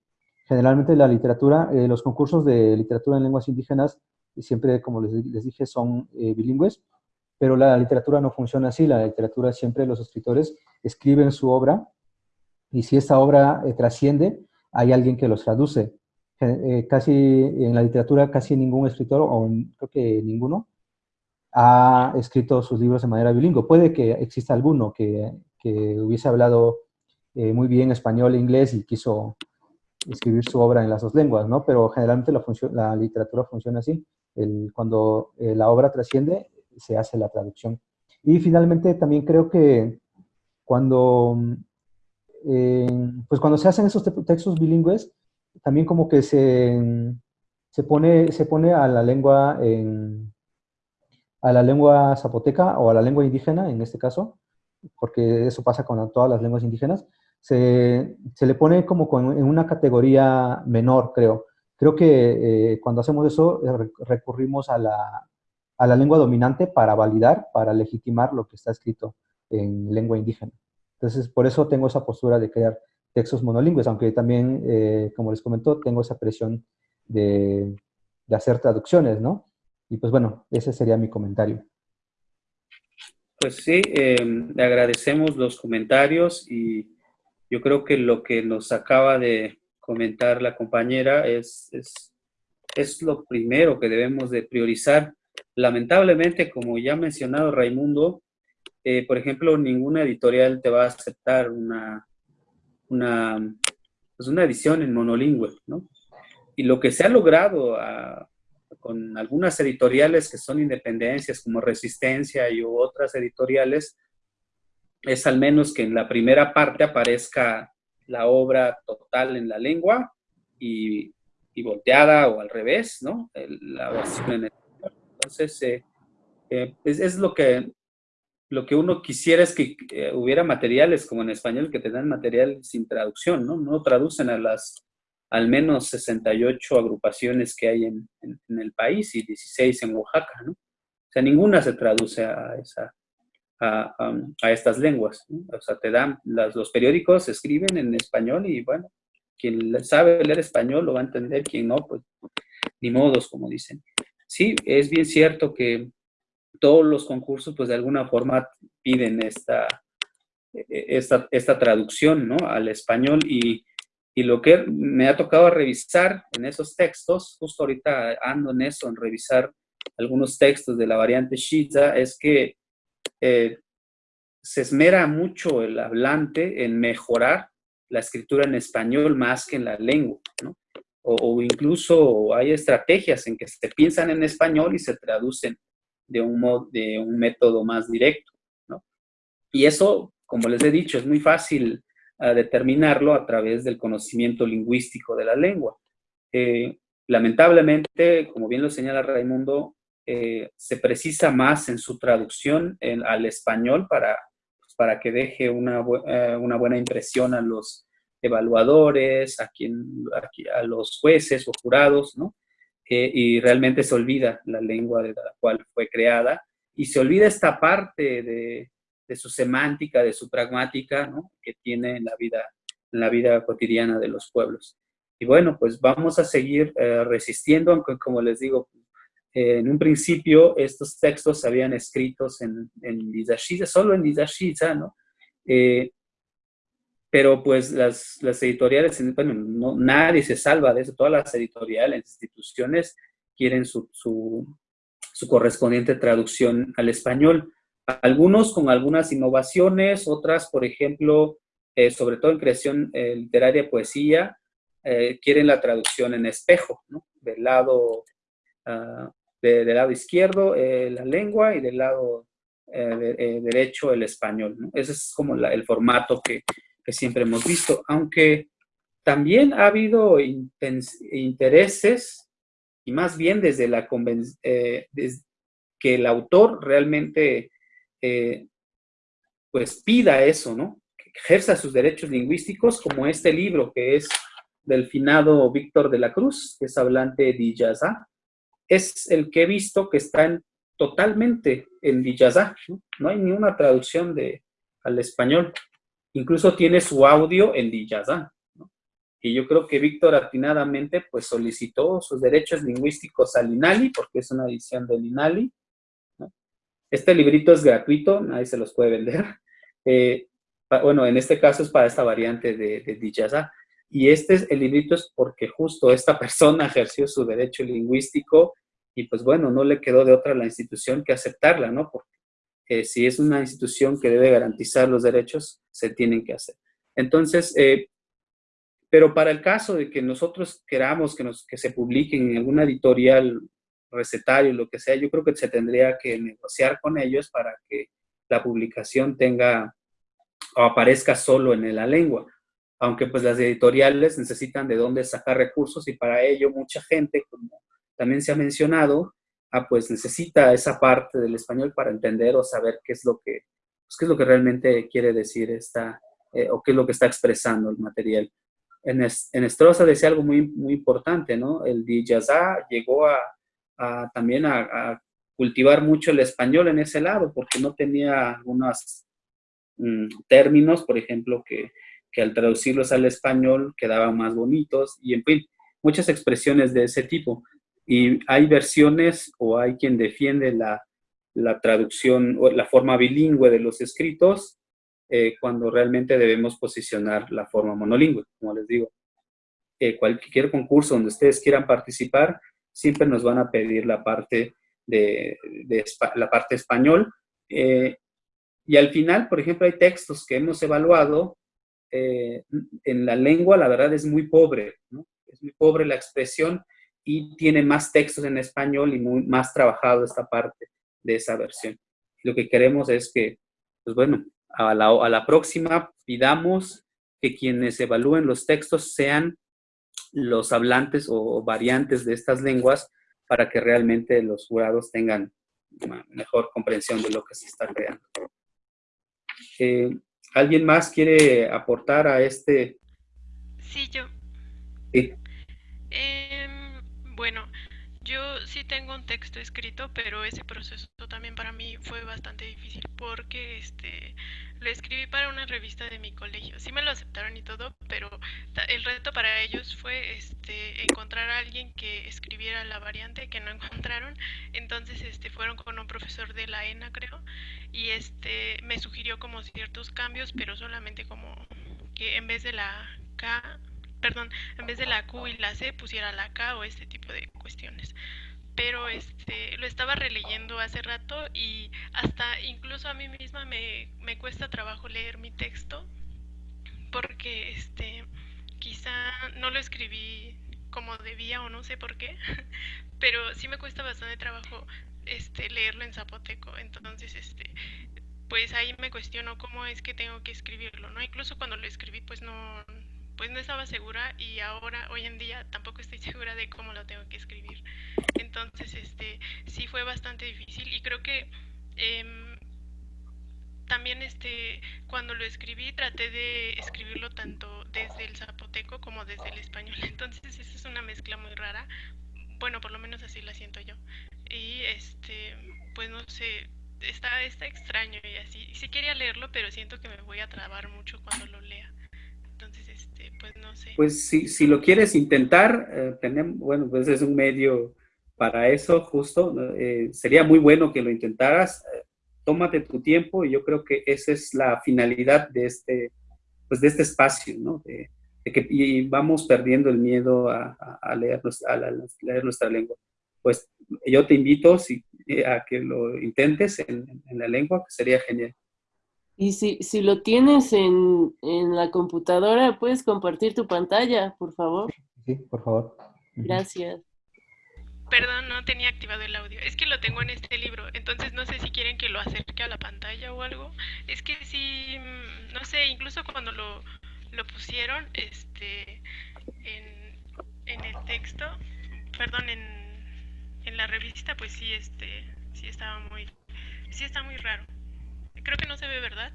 generalmente la literatura, eh, los concursos de literatura en lenguas indígenas siempre, como les, dije, son eh, bilingües, pero la literatura no funciona así, la literatura siempre los escritores escriben su obra y si esta obra eh, trasciende, hay alguien que los traduce. eh, casi en la literatura casi ningún escritor, o creo que ninguno, ha escrito sus libros de manera bilingüe. Puede que exista alguno que, que hubiese hablado eh, muy bien español e inglés y quiso escribir su obra en las dos lenguas, ¿no? Pero generalmente la, la literatura funciona así. El, cuando eh, la obra trasciende, se hace la traducción. Y finalmente también creo que cuando, pues cuando se hacen esos textos bilingües, también como que se, se, pone, se pone a la lengua en, a la lengua zapoteca o a la lengua indígena, en este caso, porque eso pasa con todas las lenguas indígenas, se, se le pone como en una categoría menor, creo. Creo que eh, cuando hacemos eso eh, recurrimos a la, a la lengua dominante para validar, para legitimar lo que está escrito en lengua indígena. Entonces, por eso tengo esa postura de crear textos monolingües, aunque también, eh, como les comentó, tengo esa presión de, de hacer traducciones, ¿no? Y pues bueno, ese sería mi comentario. Pues sí, eh, le agradecemos los comentarios y yo creo que lo que nos acaba de comentar la compañera es, es, es lo primero que debemos de priorizar. Lamentablemente, como ya ha mencionado Raimundo, eh, por ejemplo, ninguna editorial te va a aceptar una, una, pues una edición en monolingüe, ¿no? Y lo que se ha logrado a, con algunas editoriales que son independencias como Resistencia y otras editoriales, es al menos que en la primera parte aparezca la obra total en la lengua y, volteada o al revés, ¿no? En. Entonces, eh, eh, es, lo que lo que uno quisiera es que hubiera materiales como en español que te dan material sin traducción, ¿no? No traducen a las al menos 68 agrupaciones que hay en, el país y 16 en Oaxaca, ¿no? O sea, ninguna se traduce a, esa, a, estas lenguas. O sea, te dan, los periódicos escriben en español y bueno, quien sabe leer español lo va a entender, quien no, pues ni modos, como dicen. Sí, es bien cierto que todos los concursos, pues de alguna forma piden esta, e, e, esta, esta traducción, ¿no? Al español y y lo que me ha tocado revisar en esos textos, justo ahorita ando en eso, en revisar algunos textos de la variante Shiza, es que eh, se esmera mucho el hablante en mejorar la escritura en español más que en la lengua, o, incluso hay estrategias en que se piensan en español y se traducen de un, modo, de un método más directo. Y eso, como les he dicho, es muy fácil a determinarlo a través del conocimiento lingüístico de la lengua. Eh, lamentablemente, como bien lo señala Raimundo, eh, se precisa más en su traducción al español para, pues, para que deje una, eh, una, buena impresión a los evaluadores, a, quien, a, los jueces o jurados, ¿no? y realmente se olvida la lengua de la cual fue creada y se olvida esta parte de, de su semántica, de su pragmática, ¿no? que tiene en la vida, en la vida cotidiana de los pueblos. Y bueno, pues vamos a seguir eh, resistiendo, aunque como les digo, eh, en un principio estos textos se habían escritos en, en solo en Dizashiza, ¿no? Eh, pero pues las, las editoriales, bueno, no, nadie se salva de eso, todas las editoriales, instituciones quieren su, su, correspondiente traducción al español. Algunos con algunas innovaciones, otras, por ejemplo, eh, sobre todo en creación eh, literaria, poesía, eh, quieren la traducción en espejo, ¿no? Del lado, uh, del lado izquierdo la lengua y del lado derecho el español. Ese es como el formato que, siempre hemos visto, aunque también ha habido intereses, y más bien desde la desde que el autor realmente eh, pues pida eso, ¿no? Ejerza sus derechos lingüísticos como este libro que es del finado Víctor de la Cruz, que es hablante de Diyazá. Es el que he visto que está totalmente en Diyazá, ¿no? hay ni una traducción de, al español. Incluso tiene su audio en Diyazá. ¿no? Y yo creo que Víctor atinadamente pues solicitó sus derechos lingüísticos al INALI, porque es una edición del INALI, este librito es gratuito, nadie se los puede vender. Eh, bueno, en este caso es para esta variante de, de y este el librito es porque justo esta persona ejerció su derecho lingüístico y pues bueno, no le quedó de otra la institución que aceptarla, ¿no? Porque eh, si es una institución que debe garantizar los derechos, se tienen que hacer. Entonces, eh, pero para el caso de que nosotros queramos que, nos, que se publiquen en alguna editorial, recetario, lo que sea, yo creo que se tendría que negociar con ellos para que la publicación tenga o aparezca solo en la lengua. Aunque pues las editoriales necesitan de dónde sacar recursos y para ello mucha gente, como también se ha mencionado, ah, pues necesita esa parte del español para entender o saber qué es lo que, pues, qué es lo que realmente quiere decir esta, eh, o qué es lo que está expresando el material. En, en Estroza decía algo muy, muy importante, ¿no? El Dijazá llegó a, también a, cultivar mucho el español en ese lado, porque no tenía algunos mm, términos, por ejemplo, que, que al traducirlos al español quedaban más bonitos, y en fin, muchas expresiones de ese tipo. Y hay versiones o hay quien defiende la, la traducción o la forma bilingüe de los escritos eh, cuando realmente debemos posicionar la forma monolingüe, como les digo. Eh, cualquier concurso donde ustedes quieran participar, siempre nos van a pedir la parte de, de la parte español. Eh, y al final, por ejemplo, hay textos que hemos evaluado en la lengua, la verdad es muy pobre, ¿no? Es muy pobre la expresión y tiene más textos en español y muy, más trabajado esta parte de esa versión. Lo que queremos es que, pues bueno, a la, a la próxima pidamos que quienes evalúen los textos sean los hablantes o variantes de estas lenguas para que realmente los jurados tengan una mejor comprensión de lo que se está creando. Eh, ¿Alguien más quiere aportar a este? Sí, yo. Sí. Bueno, yo sí tengo un texto escrito, pero ese proceso también para mí fue bastante difícil porque este lo escribí para una revista de mi colegio. Sí me lo aceptaron y todo, pero el reto para ellos fue este encontrar a alguien que escribiera la variante que no encontraron. Entonces este fueron con un profesor de la ENA, creo, y este me sugirió como ciertos cambios, pero solamente como que en vez de la K perdón, en vez de la Q y la C pusiera la K o este tipo de cuestiones. Pero este, lo estaba releyendo hace rato y hasta incluso a mí misma me, me cuesta trabajo leer mi texto porque este, quizá no lo escribí como debía o no sé por qué, pero sí me cuesta bastante trabajo este, leerlo en zapoteco. Entonces, este, pues ahí me cuestiono cómo es que tengo que escribirlo, ¿no? Incluso cuando lo escribí, pues no, pues no estaba segura y ahora, hoy en día, tampoco estoy segura de cómo lo tengo que escribir. Entonces, este, sí fue bastante difícil y creo que em, también este, cuando lo escribí traté de escribirlo tanto desde el zapoteco como desde el español. Entonces, esa es una mezcla muy rara. Bueno, por lo menos así la siento yo. Y este, pues no sé, está, está extraño y así. Sí quería leerlo, pero siento que me voy a trabar mucho cuando lo lea. Pues. Pues si, lo quieres intentar, eh, tenemos, bueno, pues es un medio para eso justo. Eh, sería muy bueno que lo intentaras. Eh, tómate tu tiempo y yo creo que esa es la finalidad de este, pues de este espacio, ¿no? De, que y vamos perdiendo el miedo a, a, leer, a, leer, nuestra lengua. Pues yo te invito si, a que lo intentes en, en la lengua, que sería genial. Y si, si lo tienes en, en, la computadora, puedes compartir tu pantalla, por favor. Sí, por favor. Gracias. Perdón, no tenía activado el audio. Es que lo tengo en este libro, entonces no sé si quieren que lo acerque a la pantalla o algo. Es que sí, mm, no sé, incluso cuando lo, lo pusieron este, en, en el texto, perdón, en, en la revista, pues sí, este, sí estaba muy, sí está muy raro. Creo que no se ve, ¿verdad?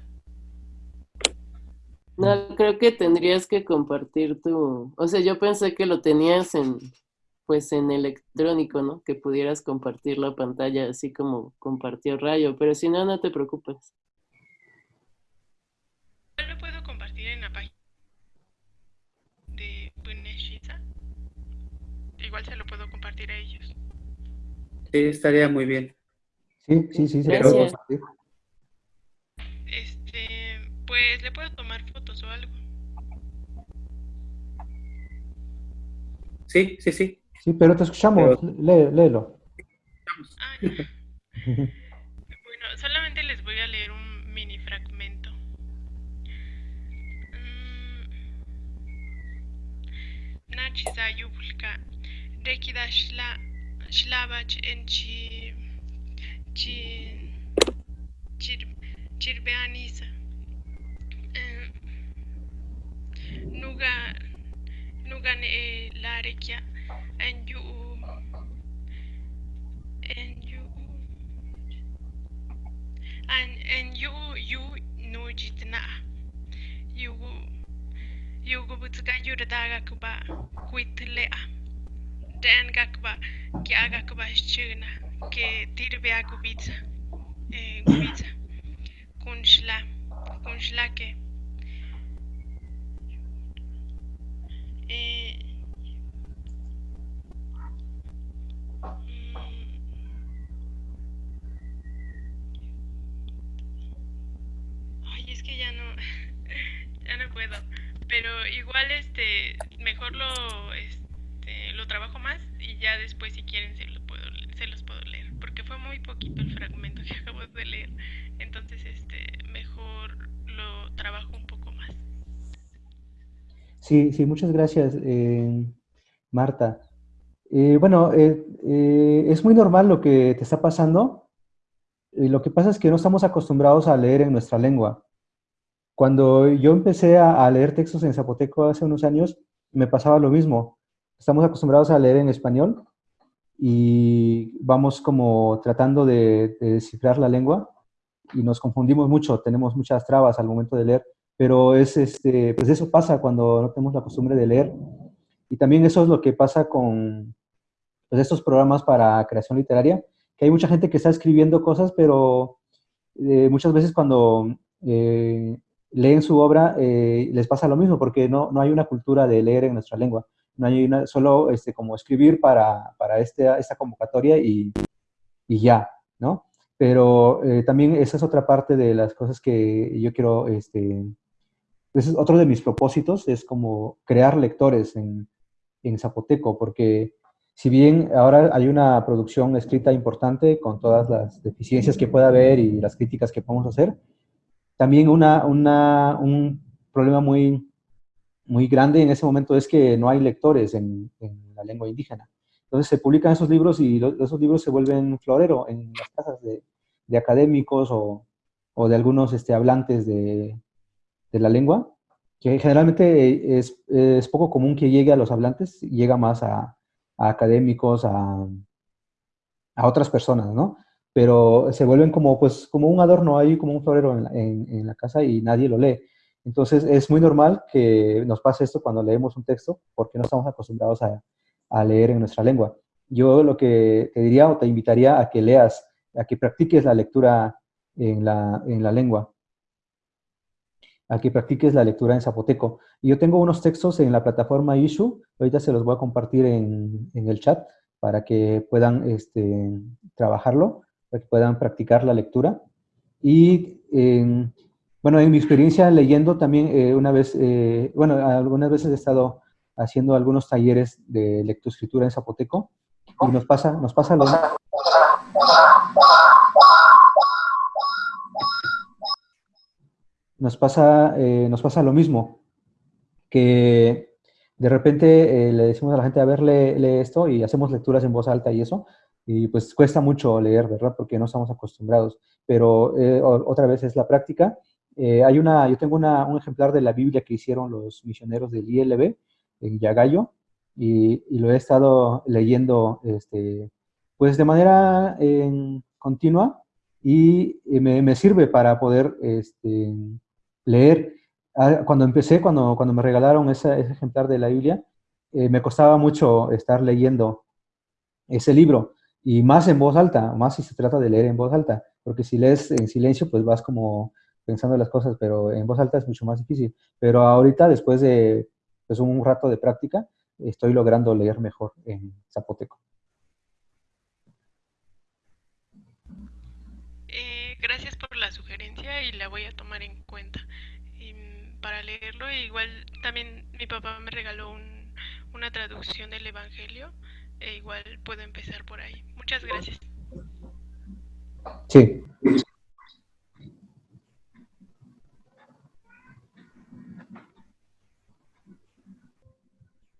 No, creo que tendrías que compartir tu... O sea, yo pensé que lo tenías en, pues en electrónico, ¿no? Que pudieras compartir la pantalla así como compartió Rayo, pero si no, no te preocupes. Yo lo puedo compartir en la página de Buneshiza. Igual se lo puedo compartir a ellos. Sí, estaría muy bien. Sí, sí, sí, se Gracias. Pues le puedo tomar fotos o algo. Sí, sí, sí. Sí, pero te escuchamos. Léelo. Ah, ya. Bueno, solamente les voy a leer un mini fragmento. Mm. Nachiza yubulka. Rekida shla shlabach en chi chi chir chirbeanisa. nuga nugan e larekia and you and you and and you you no jitna you you go butsuka yurdaga kuba kuitlea dan gakba kya gakba shchuna ke tirbea kubitsa eh kubitsa kunshla kunshla ke eh Ay, es que ya no, ya no puedo. Pero igual, este, mejor lo, este, lo trabajo más y ya después, si quieren, se, lo puedo, se los puedo leer. Porque fue muy poquito el fragmento que acabo de leer. Entonces, este, mejor lo trabajo un poco. Sí, sí, muchas gracias, eh, Marta. Eh, bueno, eh, es muy normal lo que te está pasando. Lo que pasa es que no estamos acostumbrados a leer en nuestra lengua. Cuando yo empecé a, a leer textos en zapoteco hace unos años, me pasaba lo mismo. Estamos acostumbrados a leer en español y vamos como tratando de, de descifrar la lengua y nos confundimos mucho, tenemos muchas trabas al momento de leer, pero es este, pues eso pasa cuando no tenemos la costumbre de leer. Y también eso es lo que pasa con pues, estos programas para creación literaria, que hay mucha gente que está escribiendo cosas, pero eh, muchas veces cuando eh, leen su obra eh, les pasa lo mismo, porque no, no hay una cultura de leer en nuestra lengua. No hay una, solo este, como escribir para, para este, esta convocatoria y, y ya, ¿no? Pero eh, también esa es otra parte de las cosas que yo quiero, este, ese es otro de mis propósitos, es como crear lectores en, en zapoteco, porque si bien ahora hay una producción escrita importante con todas las deficiencias que pueda haber y las críticas que podemos hacer, también una, una, un problema muy, muy grande en ese momento es que no hay lectores en, en la lengua indígena. Entonces se publican esos libros y lo, esos libros se vuelven florero en las casas de, de académicos o, o, de algunos este, hablantes de, de, la lengua, que generalmente es, es, poco común que llegue a los hablantes, llega más a, académicos, a, a, otras personas, ¿no? Pero se vuelven como, pues, como un adorno ahí, como un florero en, en, en la casa y nadie lo lee. Entonces es muy normal que nos pase esto cuando leemos un texto, porque no estamos acostumbrados a, a leer en nuestra lengua. Yo lo que te diría o te invitaría a que leas, a que practiques la lectura en la, en la lengua, a que practiques la lectura en zapoteco. Y yo tengo unos textos en la plataforma Issue, ahorita se los voy a compartir en, en el chat para que puedan este, trabajarlo, para que puedan practicar la lectura. Y eh, bueno, en mi experiencia leyendo también eh, una vez, eh, bueno, algunas veces he estado haciendo algunos talleres de lectoescritura en zapoteco y nos pasa, nos pasa lo nos pasa, eh, nos pasa lo mismo, que de repente eh, le decimos a la gente, a ver, lee, esto y hacemos lecturas en voz alta y eso, y pues cuesta mucho leer, ¿verdad? Porque no estamos acostumbrados, pero eh, otra vez es la práctica. hay una, yo tengo una, un ejemplar de la Biblia que hicieron los misioneros del ILB, en Yagayo y, y, lo he estado leyendo este, pues de manera continua y me, me, sirve para poder este, leer. Ah, cuando empecé, cuando, cuando me regalaron ese, ese ejemplar de la Biblia, eh, me costaba mucho estar leyendo ese libro y más en voz alta, más si se trata de leer en voz alta, porque si lees en silencio, pues vas como pensando las cosas, pero en voz alta es mucho más difícil. Pero ahorita, después de pues un rato de práctica, estoy logrando leer mejor en zapoteco. Eh, gracias por la sugerencia y la voy a tomar en cuenta y, para leerlo. Igual también mi papá me regaló un, una traducción del Evangelio, e igual puedo empezar por ahí. Muchas gracias. Sí.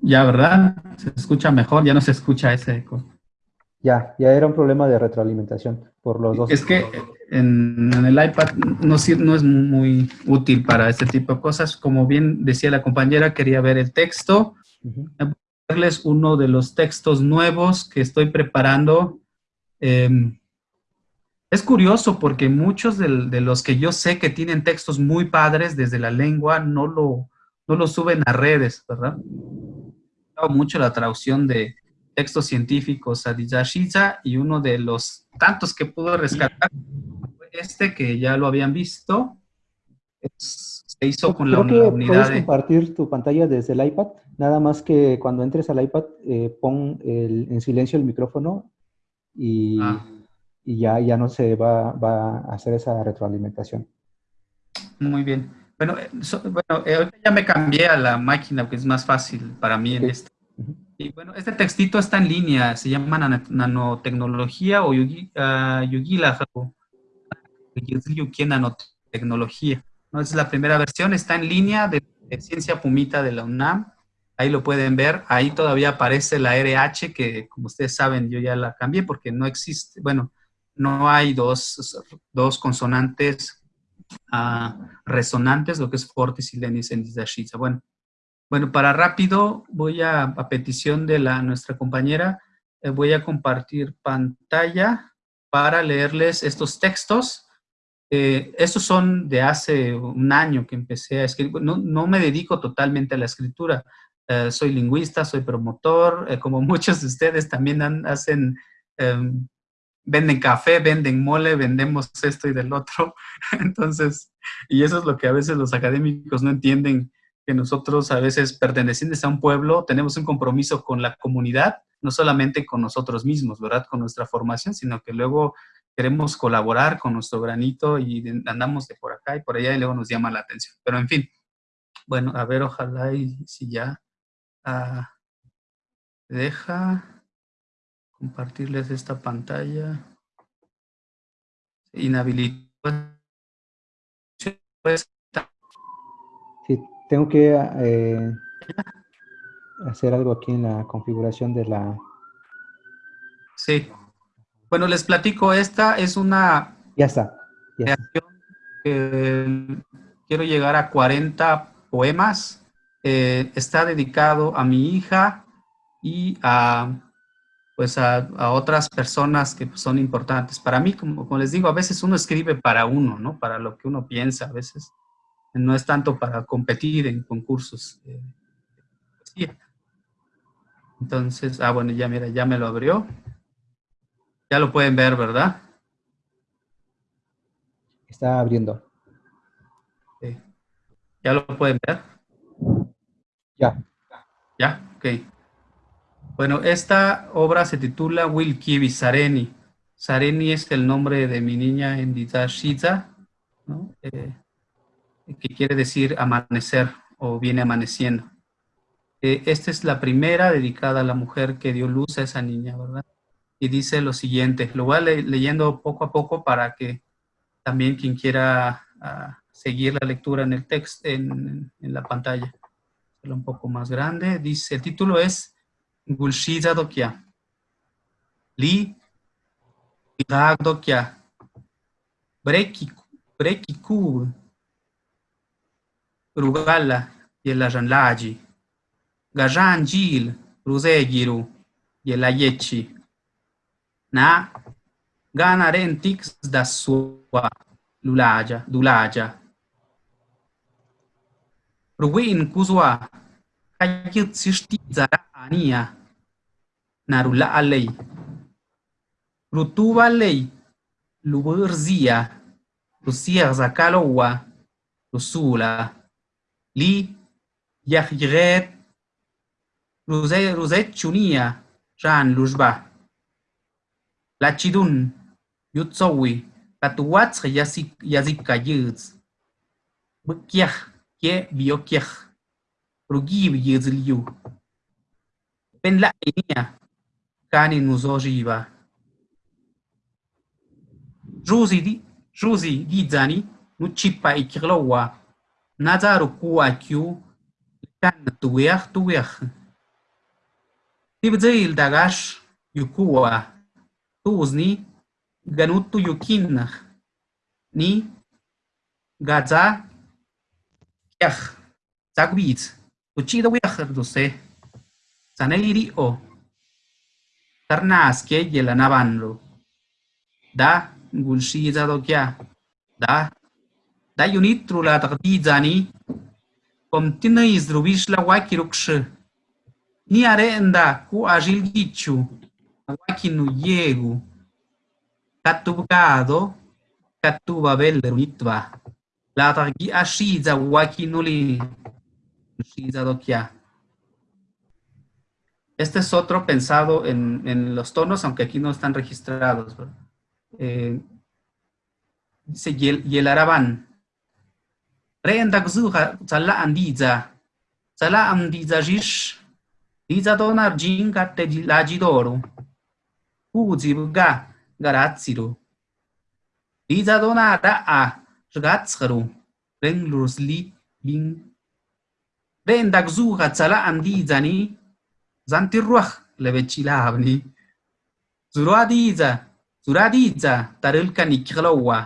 Ya, ¿verdad? Se escucha mejor, ya no se escucha ese eco. Ya, ya era un problema de retroalimentación por los dos. Es que en, el iPad no, no, es muy útil para este tipo de cosas. Como bien decía la compañera, quería ver el texto. verles uno de los textos nuevos que estoy preparando. Em, es curioso porque muchos de, los que yo sé que tienen textos muy padres desde la lengua no lo, no lo suben a redes, ¿verdad? mucho la traducción de textos científicos a Dijashiza y uno de los tantos que pudo rescatar este que ya lo habían visto. se hizo con la, unidad puedes compartir tu pantalla desde el iPad, nada más que cuando entres al iPad eh, pon en silencio el micrófono y, ah. y, ya, ya no se va, va, a hacer esa retroalimentación. Muy bien. Bueno, eh, bueno eh, ya me cambié a la máquina, que es más fácil para mí en este. Y bueno, este textito está en línea, se llama nanotecnología o yugila, uh, nanotecnología. ¿no? Es la primera versión, está en línea de, Ciencia Pumita de la UNAM. Ahí lo pueden ver, ahí todavía aparece la RH, que como ustedes saben yo ya la cambié porque no existe, bueno, no hay dos, dos consonantes resonantes, lo que es fortis y lenis en. Bueno, bueno, para rápido, voy a, a petición de la, nuestra compañera, eh, voy a compartir pantalla para leerles estos textos. Eh, estos son de hace un año que empecé a escribir. No, me dedico totalmente a la escritura. Eh, soy lingüista, soy promotor. como muchos de ustedes también hacen em, venden café, venden mole, vendemos esto y del otro. Entonces, y eso es lo que a veces los académicos no entienden, que nosotros a veces pertenecientes a un pueblo tenemos un compromiso con la comunidad, no solamente con nosotros mismos, ¿verdad? Con nuestra formación, sino que luego queremos colaborar con nuestro granito y andamos de por acá y por allá y luego nos llama la atención. Pero en fin, bueno, a ver, ojalá y si ya ah, deja compartirles esta pantalla. Inhabilito. Sí, tengo que eh, hacer algo aquí en la configuración de la... Sí. Bueno, les platico, esta es una... Ya está. quiero llegar a 40 poemas. Eh, está dedicado a mi hija y a pues a, otras personas que son importantes. Para mí, como, les digo, a veces uno escribe para uno, ¿no? Para lo que uno piensa, a veces no es tanto para competir en concursos Entonces, ah, bueno, ya mira, ya me lo abrió. Ya lo pueden ver, ¿verdad? Está abriendo. ¿Ya lo pueden ver? Ya. ¿Ya? Ok. Bueno, esta obra se titula Wilkivi Sareni. Sareni es el nombre de mi niña en Didashiza, ¿no? Eh, que quiere decir amanecer o viene amaneciendo. Eh, esta es la primera dedicada a la mujer que dio luz a esa niña, ¿verdad? Y dice lo siguiente, lo voy leyendo poco a poco para que también quien quiera ah, seguir la lectura en el texto, en, en la pantalla, un poco más grande, dice, el título es Gulshiza dokya. Li dokya. Brekiku. Rugala yela laji. Gajan jil ruzegiru yela yechi. Na gana rentix da sua lulaja, dulaja. Ruin kuzwa kayit sishti zara ania narula alei rutuba lei luburzia. Lusia zakalowa lusula لیخیغت روزه روزه چونیه ران لوجبا لاتشيدون يتسوي كاتواتس يزيك يزيك كايز بكيخ كي بيوكيخ. روجي بيز ليو. بن لا إنيا كاني نوزوجيبا جوزي دي جوزي دي زاني نوتشيبا إكيغلوا nazaru ku akyu kan tuwer tuwer Tibzail dagash yukua. Tuzni ganutu yukin ni gaza yach zagwit uchida wiach dose. Saneliri o tarnas ke yela navanlo da gulshiza do kya da da yunitru la taqdizani kom tinais drubish la ni arenda ku agil gichu wakinu yegu katubgado katuba bellerunitva la targi ashiza wakinuli shiza do kya este es otro pensado en, en, los tonos, aunque aquí no están registrados. Eh, dice yel, رين دكزوها تلا أنديزا تلا أنديزا جيش ديزا دونار جين كاتة لاجيدورو كوزي بغا غراتسيرو ديزا دونا رأى شغاتسخرو رين لورسلي بين رين دكزوها تلا أنديزاني زانتي الروح لبتشيلا هبني زروا ديزا زروا ديزا ترلكا نكخلوا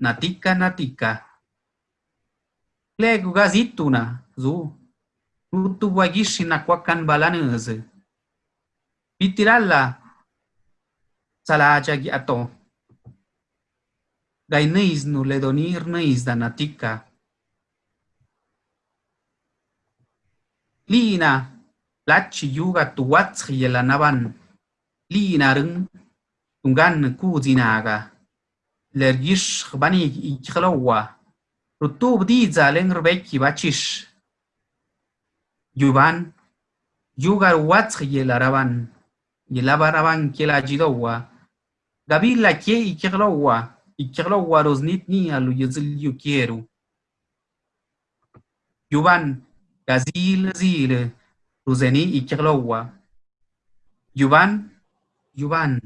ناتيكا ناتيكا Lego gazituna, zu. Rutu wagishina kwakan balanese. Bitirala salajagi ato. Gaineis nu ledonir neis danatika. Lina lachi yuga tuwatsi yelanaban. Lina rung tungan kuzinaga. Lergish banig ikhlawa rutub diza lengbeki bachish yuban yugar watsi yelaraban yelabaraban kelajidowa gabila ke ikhlawa ikhlawa roznit ni alu yuzil yukiero yuban gazil zile Ruzeni ikirlowa. Yuban, Yuban.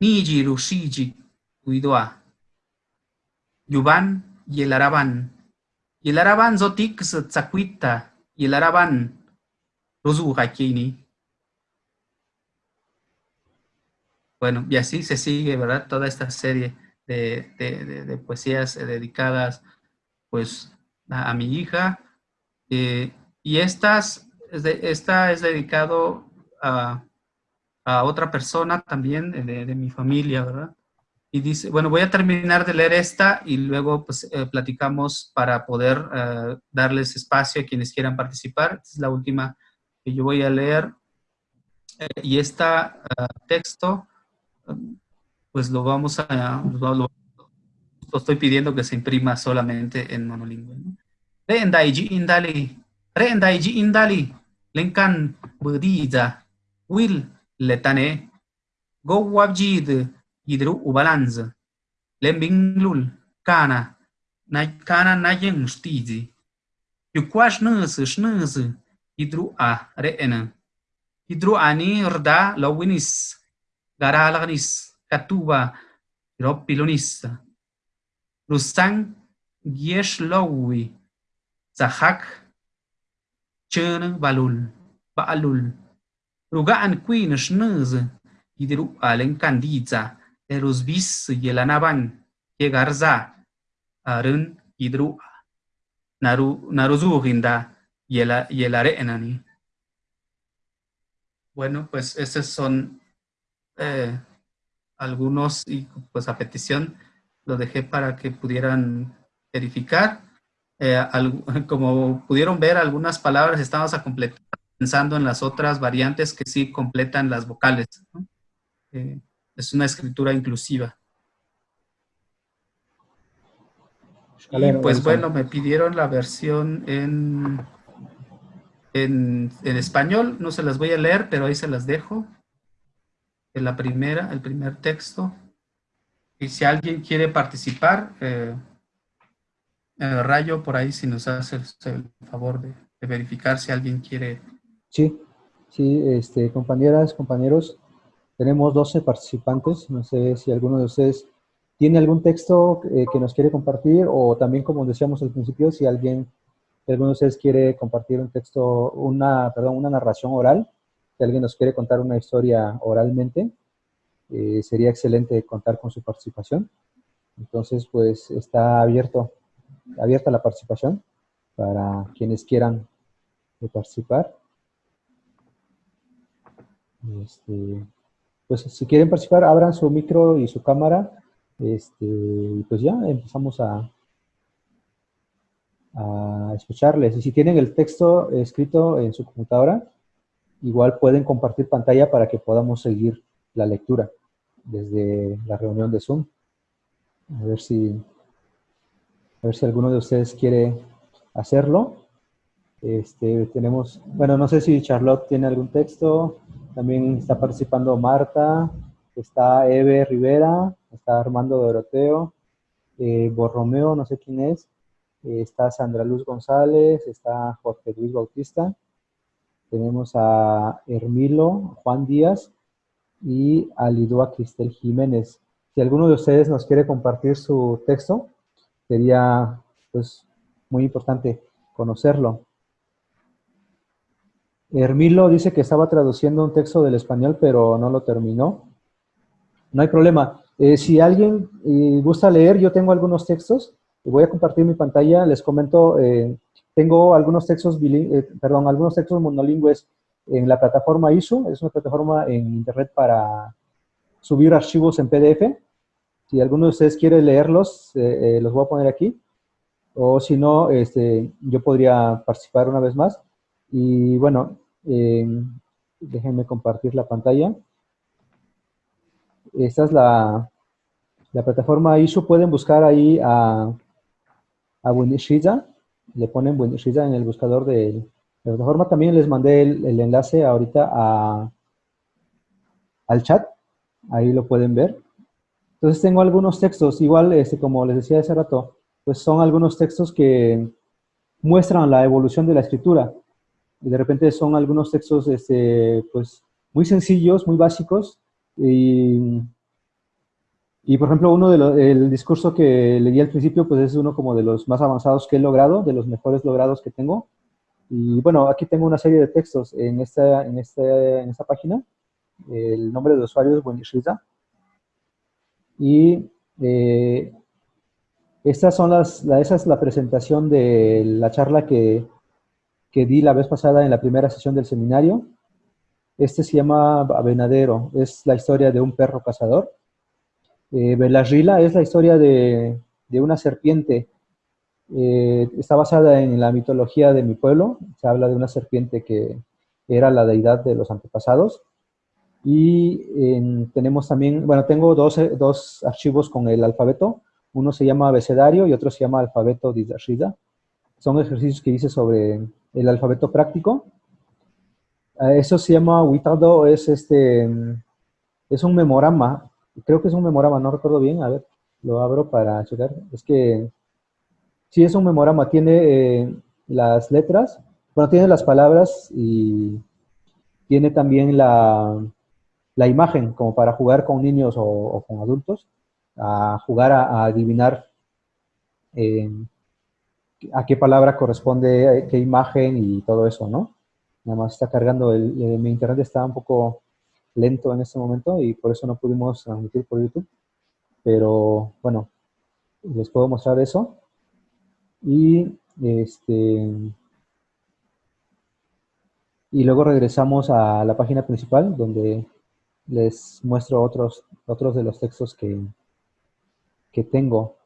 Niji rushiji uidua. Yuban yelaraban. Yelaraban zotik tsakwita. Yelaraban ruzu hakini. Bueno, y así se sigue, ¿verdad? Toda esta serie de, de, de, poesías dedicadas, pues, a, mi hija. Eh, y estas esta es dedicado a, a otra persona también de, mi familia, ¿verdad? Y dice, bueno, voy a terminar de leer esta y luego pues eh, platicamos para poder uh, darles espacio a quienes quieran participar. Esta es la última que yo voy a leer. Eh, y este texto, pues lo vamos a, lo, lo, estoy pidiendo que se imprima solamente en monolingüe. ¿no? Rendaiji indali, lenkan bediza, will letane, go wabjid idru ubalanz lembinglul kana na kana na yeng stizi yu nus shnuz idru a reena idru ani rda lawinis garalagnis katuba ropilonis rusang giesh lawi zahak chen balul baalul rugaan kuin shnuz idru alen kandiza eros bis yelanaban yegarza arun idru naru naruzuginda yela yelare enani bueno pues esos son eh, algunos y pues a petición lo dejé para que pudieran verificar eh, como pudieron ver, algunas palabras estamos a completar pensando en las otras variantes que sí completan las vocales. Eh, es una escritura inclusiva. Y pues bueno, me pidieron la versión en, en, en, español, no se las voy a leer, pero ahí se las dejo. En la primera, el primer texto. Y si alguien quiere participar, eh, eh, Rayo, por ahí si nos hace el favor de, de, verificar si alguien quiere. Sí, Sí, este, compañeras, compañeros, tenemos 12 participantes. No sé si alguno de ustedes tiene algún texto eh, que nos quiere compartir o también, como decíamos al principio, si alguien, alguno de ustedes quiere compartir un texto, una, perdón, una narración oral, si alguien nos quiere contar una historia oralmente, eh, sería excelente contar con su participación. Entonces, pues está abierto, abierta la participación para quienes quieran participar. Este, pues si quieren participar, abran su micro y su cámara. Este, pues ya empezamos a, a escucharles. Y si tienen el texto escrito en su computadora, igual pueden compartir pantalla para que podamos seguir la lectura desde la reunión de Zoom. A ver si, a ver si alguno de ustedes quiere hacerlo. Este, tenemos, bueno, no sé si Charlotte tiene algún texto. También está participando Marta, está Eve Rivera, está Armando Doroteo, eh, Borromeo, no sé quién es, eh, está Sandra Luz González, está Jorge Luis Bautista, tenemos a Hermilo Juan Díaz y a Lidua Cristel Jiménez. Si alguno de ustedes nos quiere compartir su texto, sería pues muy importante conocerlo. Hermilo dice que estaba traduciendo un texto del español, pero no lo terminó. No hay problema. Eh, si alguien eh, gusta leer, yo tengo algunos textos. Voy a compartir mi pantalla. Les comento, eh, tengo algunos textos, perdón, algunos monolingües en la plataforma ISU. Es una plataforma en internet para subir archivos en PDF. Si alguno de ustedes quiere leerlos, los voy a poner aquí. O si no, este, yo podría participar una vez más. Y bueno, eh, déjenme compartir la pantalla. Esta es la, la plataforma ISU. Pueden buscar ahí a, a Le ponen Buenishiza en el buscador de la plataforma. También les mandé el, enlace ahorita al chat. Ahí lo pueden ver. Entonces tengo algunos textos. Igual, este, como les decía hace rato, pues son algunos textos que muestran la evolución de la escritura de repente son algunos textos este, pues, muy sencillos, muy básicos, y, y por ejemplo, uno de los, el discurso que leí al principio, pues es uno como de los más avanzados que he logrado, de los mejores logrados que tengo. Y bueno, aquí tengo una serie de textos en esta, en esta, en esta página. El nombre de usuario es Buenishriza. Y eh, estas esa es la presentación de la charla que, que di la vez pasada en la primera sesión del seminario. Este se llama Avenadero, es la historia de un perro cazador. Eh, Belarrila es la historia de, de una serpiente. Eh, está basada en la mitología de mi pueblo. Se habla de una serpiente que era la deidad de los antepasados. Y tenemos también, bueno, tengo dos, dos, archivos con el alfabeto. Uno se llama abecedario y otro se llama alfabeto Dizashida. Son ejercicios que hice sobre el alfabeto práctico. Eso se llama Witado, es este, es un memorama, creo que es un memorama, no recuerdo bien, a ver, lo abro para checar. Es que, sí es un memorama, tiene eh, las letras, bueno, tiene las palabras y tiene también la, la imagen, como para jugar con niños o, con adultos, a jugar a, adivinar eh, a qué palabra corresponde, qué imagen y todo eso, ¿no? Nada más está cargando, el, eh, mi internet está un poco lento en este momento y por eso no pudimos transmitir por YouTube. Pero bueno, les puedo mostrar eso. Y este y luego regresamos a la página principal donde les muestro otros, otros de los textos que, que tengo.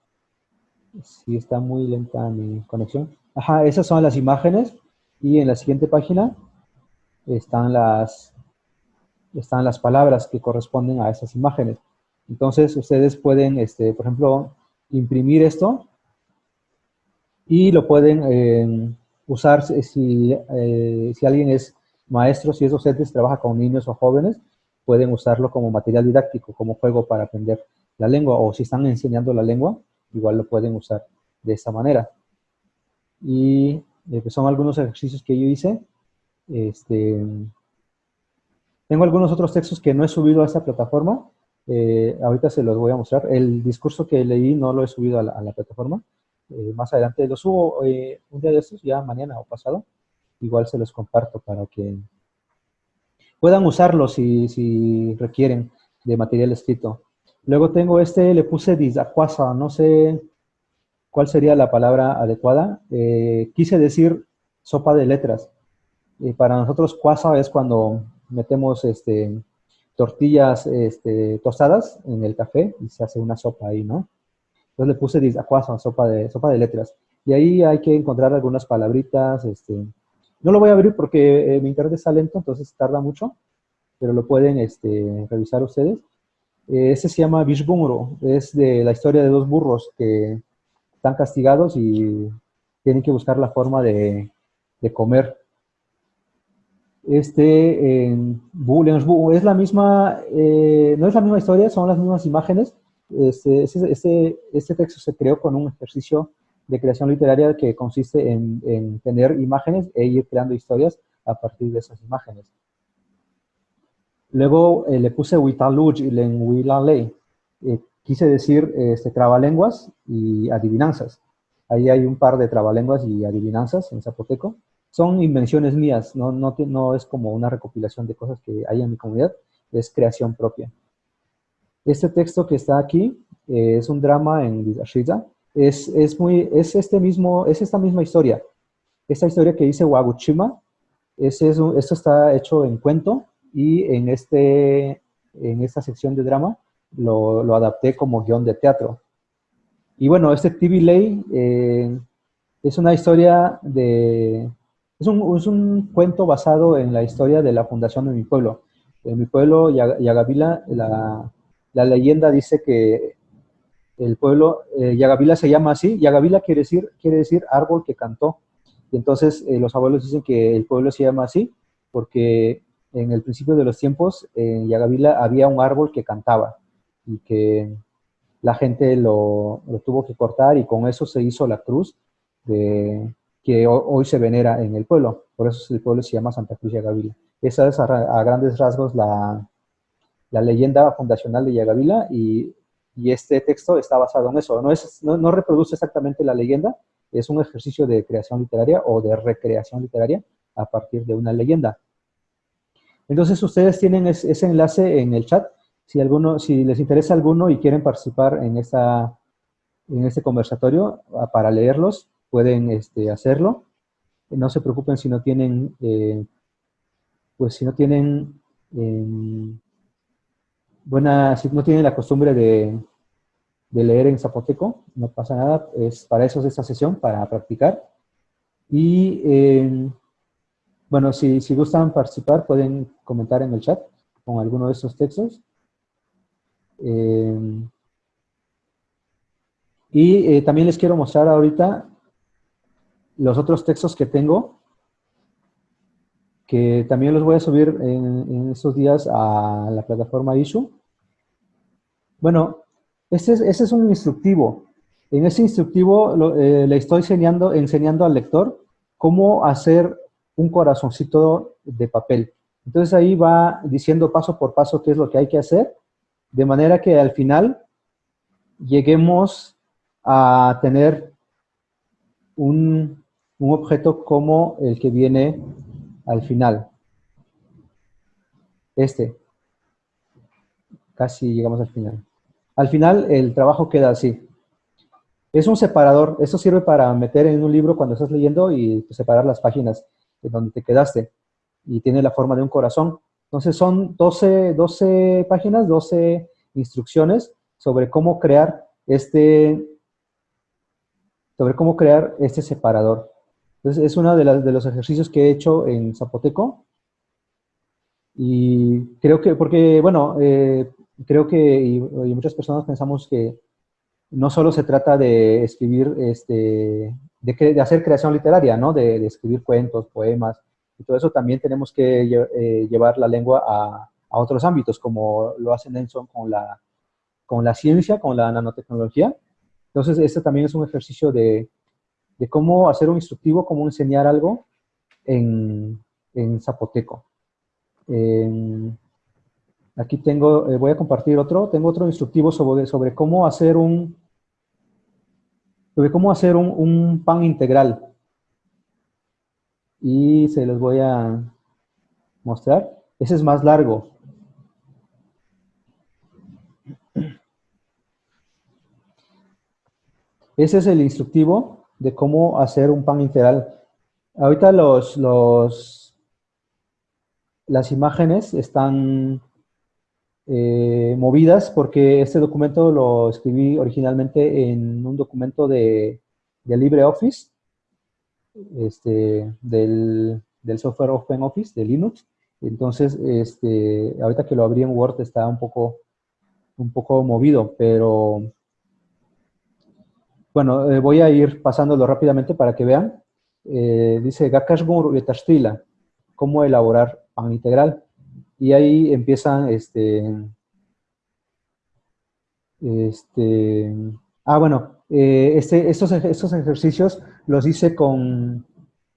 Sí, está muy lenta mi conexión. Ajá, esas son las imágenes. Y en la siguiente página están las, están las palabras que corresponden a esas imágenes. Entonces, ustedes pueden, este, por ejemplo, imprimir esto y lo pueden eh, usar si, eh, si alguien es maestro, si es docente, trabaja con niños o jóvenes, pueden usarlo como material didáctico, como juego para aprender la lengua, o si están enseñando la lengua, igual lo pueden usar de esta manera. Y eh, pues son algunos ejercicios que yo hice. Este, Tengo algunos otros textos que no he subido a esta plataforma. Eh, ahorita se los voy a mostrar. El discurso que leí no lo he subido a la, plataforma. Eh, más adelante lo subo eh, un día de estos, ya mañana o pasado. Igual se los comparto para que puedan usarlo si, si requieren de material escrito. Luego tengo este, le puse disacuasa, no sé cuál sería la palabra adecuada. quise decir sopa de letras. para nosotros cuasa es cuando metemos este, tortillas este, tostadas en el café y se hace una sopa ahí, ¿no? Entonces le puse disacuasa, sopa de, sopa de letras. Y ahí hay que encontrar algunas palabritas. Este, no lo voy a abrir porque eh, mi internet está lento, entonces tarda mucho, pero lo pueden este, revisar ustedes. Eh, ese se llama Vishbumro, es de la historia de dos burros que están castigados y tienen que buscar la forma de, de comer este, en es la misma, eh, no es la misma historia, son las mismas imágenes. Este, este, este, texto se creó con un ejercicio de creación literaria que consiste en, tener imágenes e ir creando historias a partir de esas imágenes. Luego eh, le puse Witaluj y Lenguilalei. Eh, quise decir este, trabalenguas y adivinanzas. Ahí hay un par de trabalenguas y adivinanzas en zapoteco son invenciones mías, no, no, no es como una recopilación de cosas que hay en mi comunidad, es creación propia. Este texto que está aquí eh, es un drama en Shiza, es, es, muy, es, este mismo, es esta misma historia. Esta historia que dice Waguchima, es, esto está hecho en cuento y en, este, en esta sección de drama lo, lo adapté como guion de teatro. Y bueno, este TV Lay eh, es una historia de, es un, cuento basado en la historia de la fundación de mi pueblo. En mi pueblo, Yagavila, la, la leyenda dice que el pueblo, eh, Yagavila se llama así, Yagavila quiere decir, quiere decir árbol que cantó. Y entonces eh, los abuelos dicen que el pueblo se llama así porque en el principio de los tiempos en Yagavila había un árbol que cantaba y que la gente lo, lo, tuvo que cortar y con eso se hizo la cruz de, que hoy se venera en el pueblo. Por eso el pueblo se llama Santa Cruz Yagavila. Esa es a, grandes rasgos la, leyenda fundacional de Yagavila y, y, este texto está basado en eso. No, es, no, reproduce exactamente la leyenda, es un ejercicio de creación literaria o de recreación literaria a partir de una leyenda. Entonces ustedes tienen ese enlace en el chat. Si, alguno, si les interesa alguno y quieren participar en, esta, en este conversatorio para leerlos, pueden este, hacerlo. No se preocupen si no tienen, eh, pues si no tienen em, buena, si no tienen la costumbre de, leer en zapoteco, no pasa nada, es para eso es esta sesión, para practicar. Y em, bueno, si, si gustan participar, pueden comentar en el chat con alguno de estos textos. Em, y eh, también les quiero mostrar ahorita los otros textos que tengo, que también los voy a subir en, estos días a la plataforma Issue. Bueno, ese es, un instructivo. En ese instructivo eh, le estoy enseñando, enseñando al lector cómo hacer un corazoncito de papel. Entonces ahí va diciendo paso por paso qué es lo que hay que hacer, de manera que al final lleguemos a tener un, un objeto como el que viene al final. Este. Casi llegamos al final. Al final el trabajo queda así. Es un separador. Esto sirve para meter en un libro cuando estás leyendo y separar las páginas donde te quedaste. Y tiene la forma de un corazón. Entonces son 12, 12 páginas, 12 instrucciones sobre cómo crear este sobre cómo crear este separador. Entonces, es uno de, los ejercicios que he hecho en Zapoteco. Y creo que, porque, bueno, eh, creo que, y, muchas personas pensamos que no solo se trata de escribir, este, de, hacer creación literaria, ¿no? De, escribir cuentos, poemas, y todo eso también tenemos que eh, llevar la lengua a, a, otros ámbitos, como lo hace Nelson con la, con la ciencia, con la nanotecnología. Entonces, este también es un ejercicio de, de cómo hacer un instructivo, cómo enseñar algo en, zapoteco. Eh, aquí tengo, eh, voy a compartir otro, tengo otro instructivo sobre, sobre cómo hacer un, sobre cómo hacer un, pan integral. Y se los voy a mostrar. Ese es más largo. Ese es el instructivo de cómo hacer un pan integral. Ahorita los, los, las imágenes están eh, movidas porque este documento lo escribí originalmente en un documento de, de LibreOffice, este, del, del software OpenOffice, de Linux. Entonces, este, ahorita que lo abrí en Word está un poco, un poco movido, pero bueno, eh, voy a ir pasándolo rápidamente para que vean. Eh, dice Gakashgun Betastila, cómo elaborar pan integral. Y ahí empiezan, este, este, ah, bueno, eh, este, estos, estos ejercicios los hice con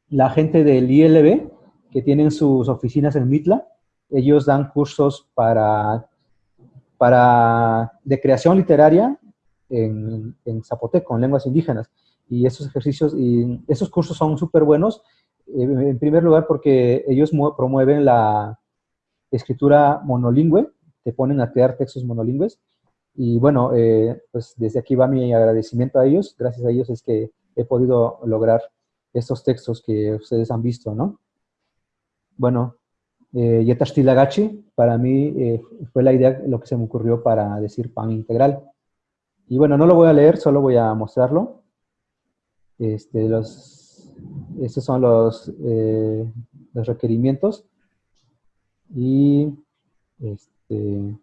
la gente del ILB, que tienen sus oficinas en Mitla. Ellos dan cursos para, para, de creación literaria en, en zapoteco, en lenguas indígenas. Y esos ejercicios y esos cursos son súper buenos, eh, en primer lugar porque ellos promueven la escritura monolingüe, te ponen a crear textos monolingües. Y bueno, eh, pues desde aquí va mi agradecimiento a ellos. Gracias a ellos es que he podido lograr estos textos que ustedes han visto, ¿no? Bueno, eh, para mí eh, fue la idea, lo que se me ocurrió para decir pan integral. Y bueno, no lo voy a leer, solo voy a mostrarlo. Este, estos son los, eh, los requerimientos. Y este,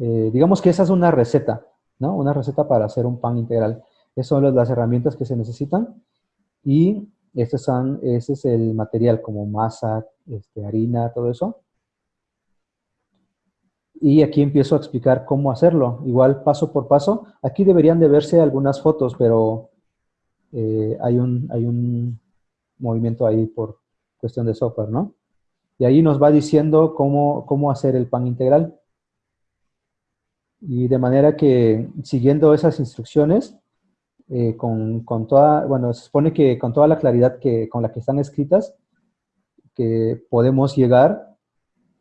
eh, digamos que esa es una receta, ¿no? Una receta para hacer un pan integral. Esas son las herramientas que se necesitan. Y estos son, ese es el material como masa, este, harina, todo eso. Y aquí empiezo a explicar cómo hacerlo, igual paso por paso. Aquí deberían de verse algunas fotos, pero eh, hay, un, hay un movimiento ahí por cuestión de software, ¿no? Y ahí nos va diciendo cómo, cómo hacer el pan integral. Y de manera que siguiendo esas instrucciones, eh, con, con, toda, bueno, se supone que con toda la claridad que, con la que están escritas, que podemos llegar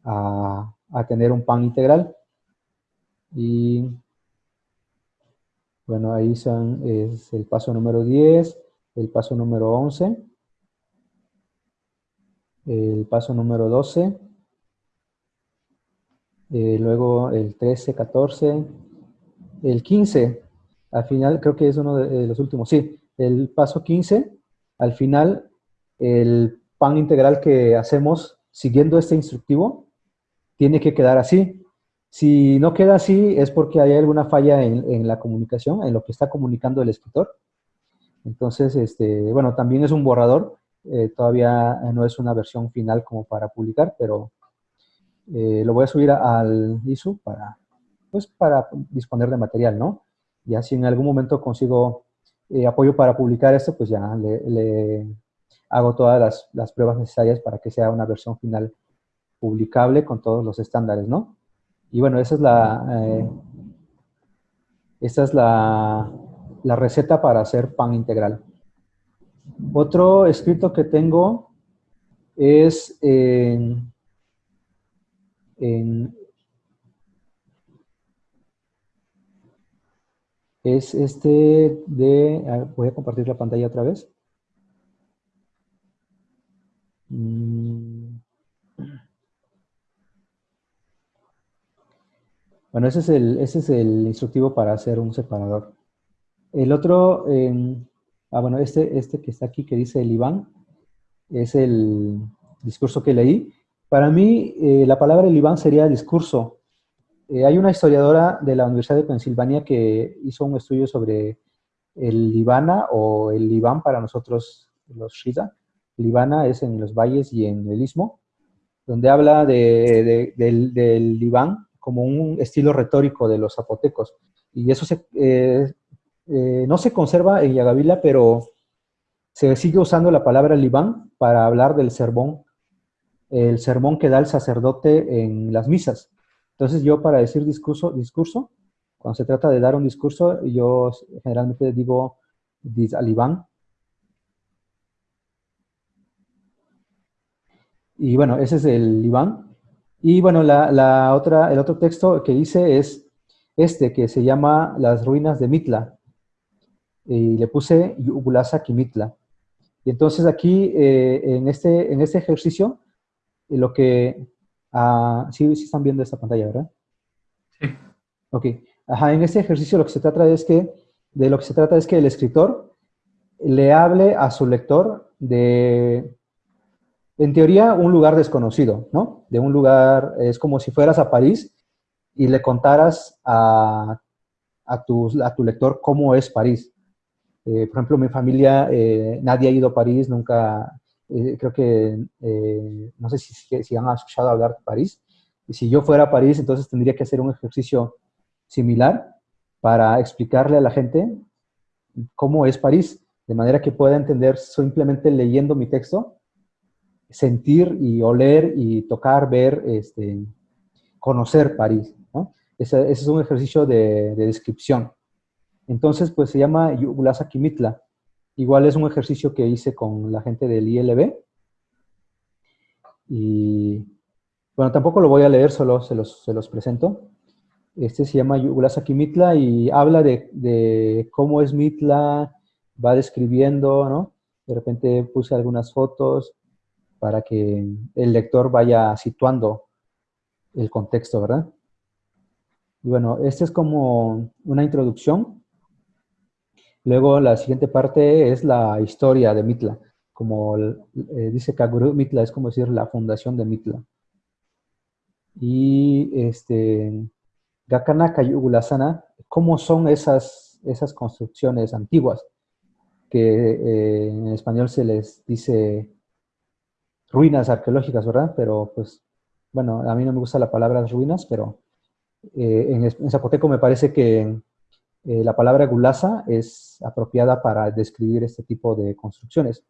a, a tener un pan integral. Y bueno, ahí son, es el paso número 10, el paso número 11, el paso número 12, eh, luego el 13, 14, el 15, al final creo que es uno de los últimos, sí, el paso 15, al final el pan integral que hacemos siguiendo este instructivo tiene que quedar así. Si no queda así es porque hay alguna falla en, la comunicación, en lo que está comunicando el escritor. Entonces, este, bueno, también es un borrador, eh, todavía no es una versión final como para publicar, pero eh, lo voy a subir al ISU para, pues, para disponer de material, ¿no? Ya si en algún momento consigo eh, apoyo para publicar esto, pues ya le, hago todas las, las, pruebas necesarias para que sea una versión final publicable con todos los estándares, ¿no? Y bueno, esa es la, eh, esa es la, la, receta para hacer pan integral. Otro escrito que tengo es en, es este de, voy a compartir la pantalla otra vez. Mm. Bueno, ese es el, ese es el instructivo para hacer un separador. El otro, ah, bueno, este, este que está aquí que dice el Iván, es el discurso que leí. Para mí, eh, la palabra el Iván sería discurso. Eh, hay una historiadora de la Universidad de Pensilvania que hizo un estudio sobre el Libana o el Libán para nosotros los Shida. Libana es en los valles y en el istmo, donde habla de, del, del como un estilo retórico de los zapotecos. Y eso se, eh, eh, no se conserva en Yagavila, pero se sigue usando la palabra Libán para hablar del sermón el sermón que da el sacerdote en las misas. Entonces yo para decir discurso, discurso cuando se trata de dar un discurso, yo generalmente digo alibán. Y bueno, ese es el Iván. Y bueno, la, otra, el otro texto que hice es este, que se llama Las ruinas de Mitla. Y le puse Yugulasa Kimitla. Y entonces aquí, eh, en, este, en este ejercicio, eh, lo que... Ah, sí, sí están viendo esta pantalla, ¿verdad? Sí. Ok. Ajá, en este ejercicio lo que se trata es que, de lo que se trata es que el escritor le hable a su lector de, en teoría, un lugar desconocido, ¿no? De un lugar, es como si fueras a París y le contaras a, a, tu, a tu lector cómo es París. Eh, por ejemplo, mi familia, eh, nadie ha ido a París, nunca, eh, creo que, no sé si, si, han escuchado hablar de París. Y si yo fuera a París, entonces tendría que hacer un ejercicio similar para explicarle a la gente cómo es París, de manera que pueda entender simplemente leyendo mi texto, sentir y oler y tocar, ver, este, conocer París. Ese, es un ejercicio de descripción. Entonces, pues se llama Yugulasa Kimitla. Igual es un ejercicio que hice con la gente del ILB. Y bueno, tampoco lo voy a leer, solo se los, se los presento. Este se llama Yugulasa Kimitla y habla de, cómo es Mitla, va describiendo, ¿no? De repente puse algunas fotos para que el lector vaya situando el contexto, ¿verdad? Y bueno, esta es como una introducción Luego la siguiente parte es la historia de Mitla. Como eh, dice Kaguru, Mitla es como decir la fundación de Mitla. Y este, Gakana Kayugulasana, ¿cómo son esas, esas construcciones antiguas? Que eh, en español se les dice ruinas arqueológicas, ¿verdad? Pero pues, bueno, a mí no me gusta la palabra ruinas, pero eh, en, en zapoteco me parece que eh, la palabra gulasa es apropiada para describir este tipo de construcciones.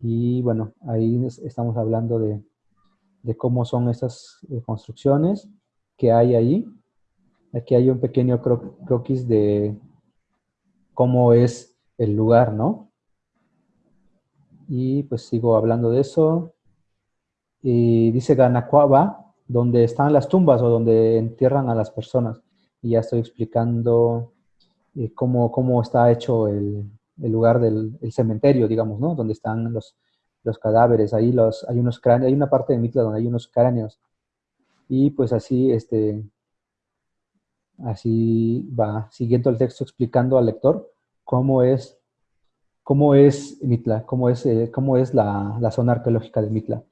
Y bueno, ahí estamos hablando de, cómo son estas eh, construcciones que hay ahí. Aquí hay un pequeño croquis de cómo es el lugar, ¿no? Y pues sigo hablando de eso. Y dice Ganacuaba, donde están las tumbas o donde entierran a las personas y ya estoy explicando eh, cómo, cómo, está hecho el, lugar del cementerio, digamos, ¿no? Donde están los, cadáveres, ahí los, hay unos cráneos, hay una parte de Mitla donde hay unos cráneos. Y pues así, este, así va siguiendo el texto explicando al lector cómo es, cómo es Mitla, cómo es, eh, cómo es la, zona arqueológica de Mitla.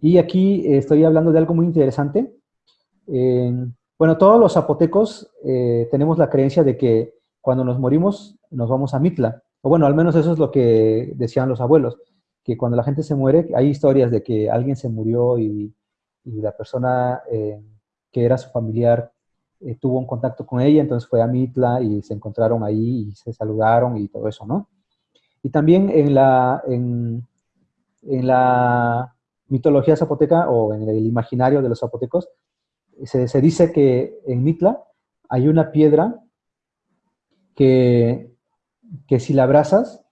Y aquí estoy hablando de algo muy interesante. Bueno, todos los zapotecos eh, tenemos la creencia de que cuando nos morimos nos vamos a Mitla. O bueno, al menos eso es lo que decían los abuelos, que cuando la gente se muere, hay historias de que alguien se murió y, la persona eh, que era su familiar eh, tuvo un contacto con ella, entonces fue a Mitla y se encontraron ahí y se saludaron y todo eso, ¿no? Y también en la, en, en la mitología zapoteca o en el imaginario de los zapotecos, se, dice que en Mitla hay una piedra que, que si la abrazas,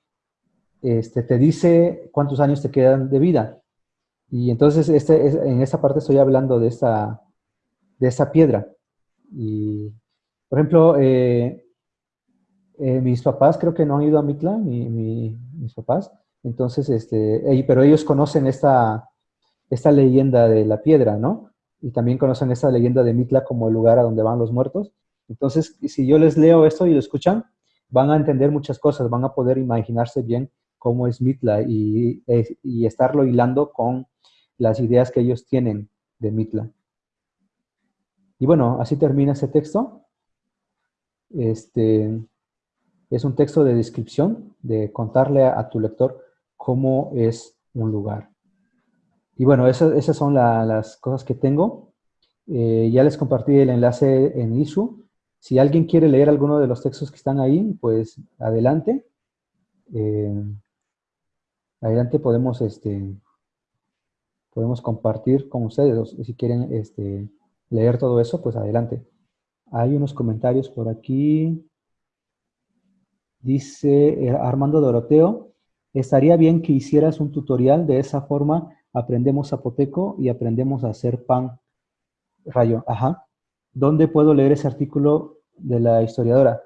este, te dice cuántos años te quedan de vida. Y entonces este, en esta parte estoy hablando de esta, de piedra. Y, por ejemplo, eh, eh, mis papás creo que no han ido a Mitla, mis papás. Entonces, este, pero ellos conocen esta, esta leyenda de la piedra, ¿no? Y también conocen esta leyenda de Mitla como el lugar a donde van los muertos. Entonces, si yo les leo esto y lo escuchan, van a entender muchas cosas, van a poder imaginarse bien cómo es Mitla y, y estarlo hilando con las ideas que ellos tienen de Mitla. Y bueno, así termina ese texto. Este, es un texto de descripción, de contarle a tu lector cómo es un lugar. Y bueno, esas, son las cosas que tengo. Eh, ya les compartí el enlace en ISU. Si alguien quiere leer alguno de los textos que están ahí, pues adelante. Eh, adelante podemos este, podemos compartir con ustedes. Si quieren este, leer todo eso, pues adelante. Hay unos comentarios por aquí. Dice eh, Armando Doroteo, estaría bien que hicieras un tutorial, de esa forma aprendemos zapoteco y aprendemos a hacer pan. Rayo, ajá. ¿Dónde puedo leer ese artículo de la historiadora?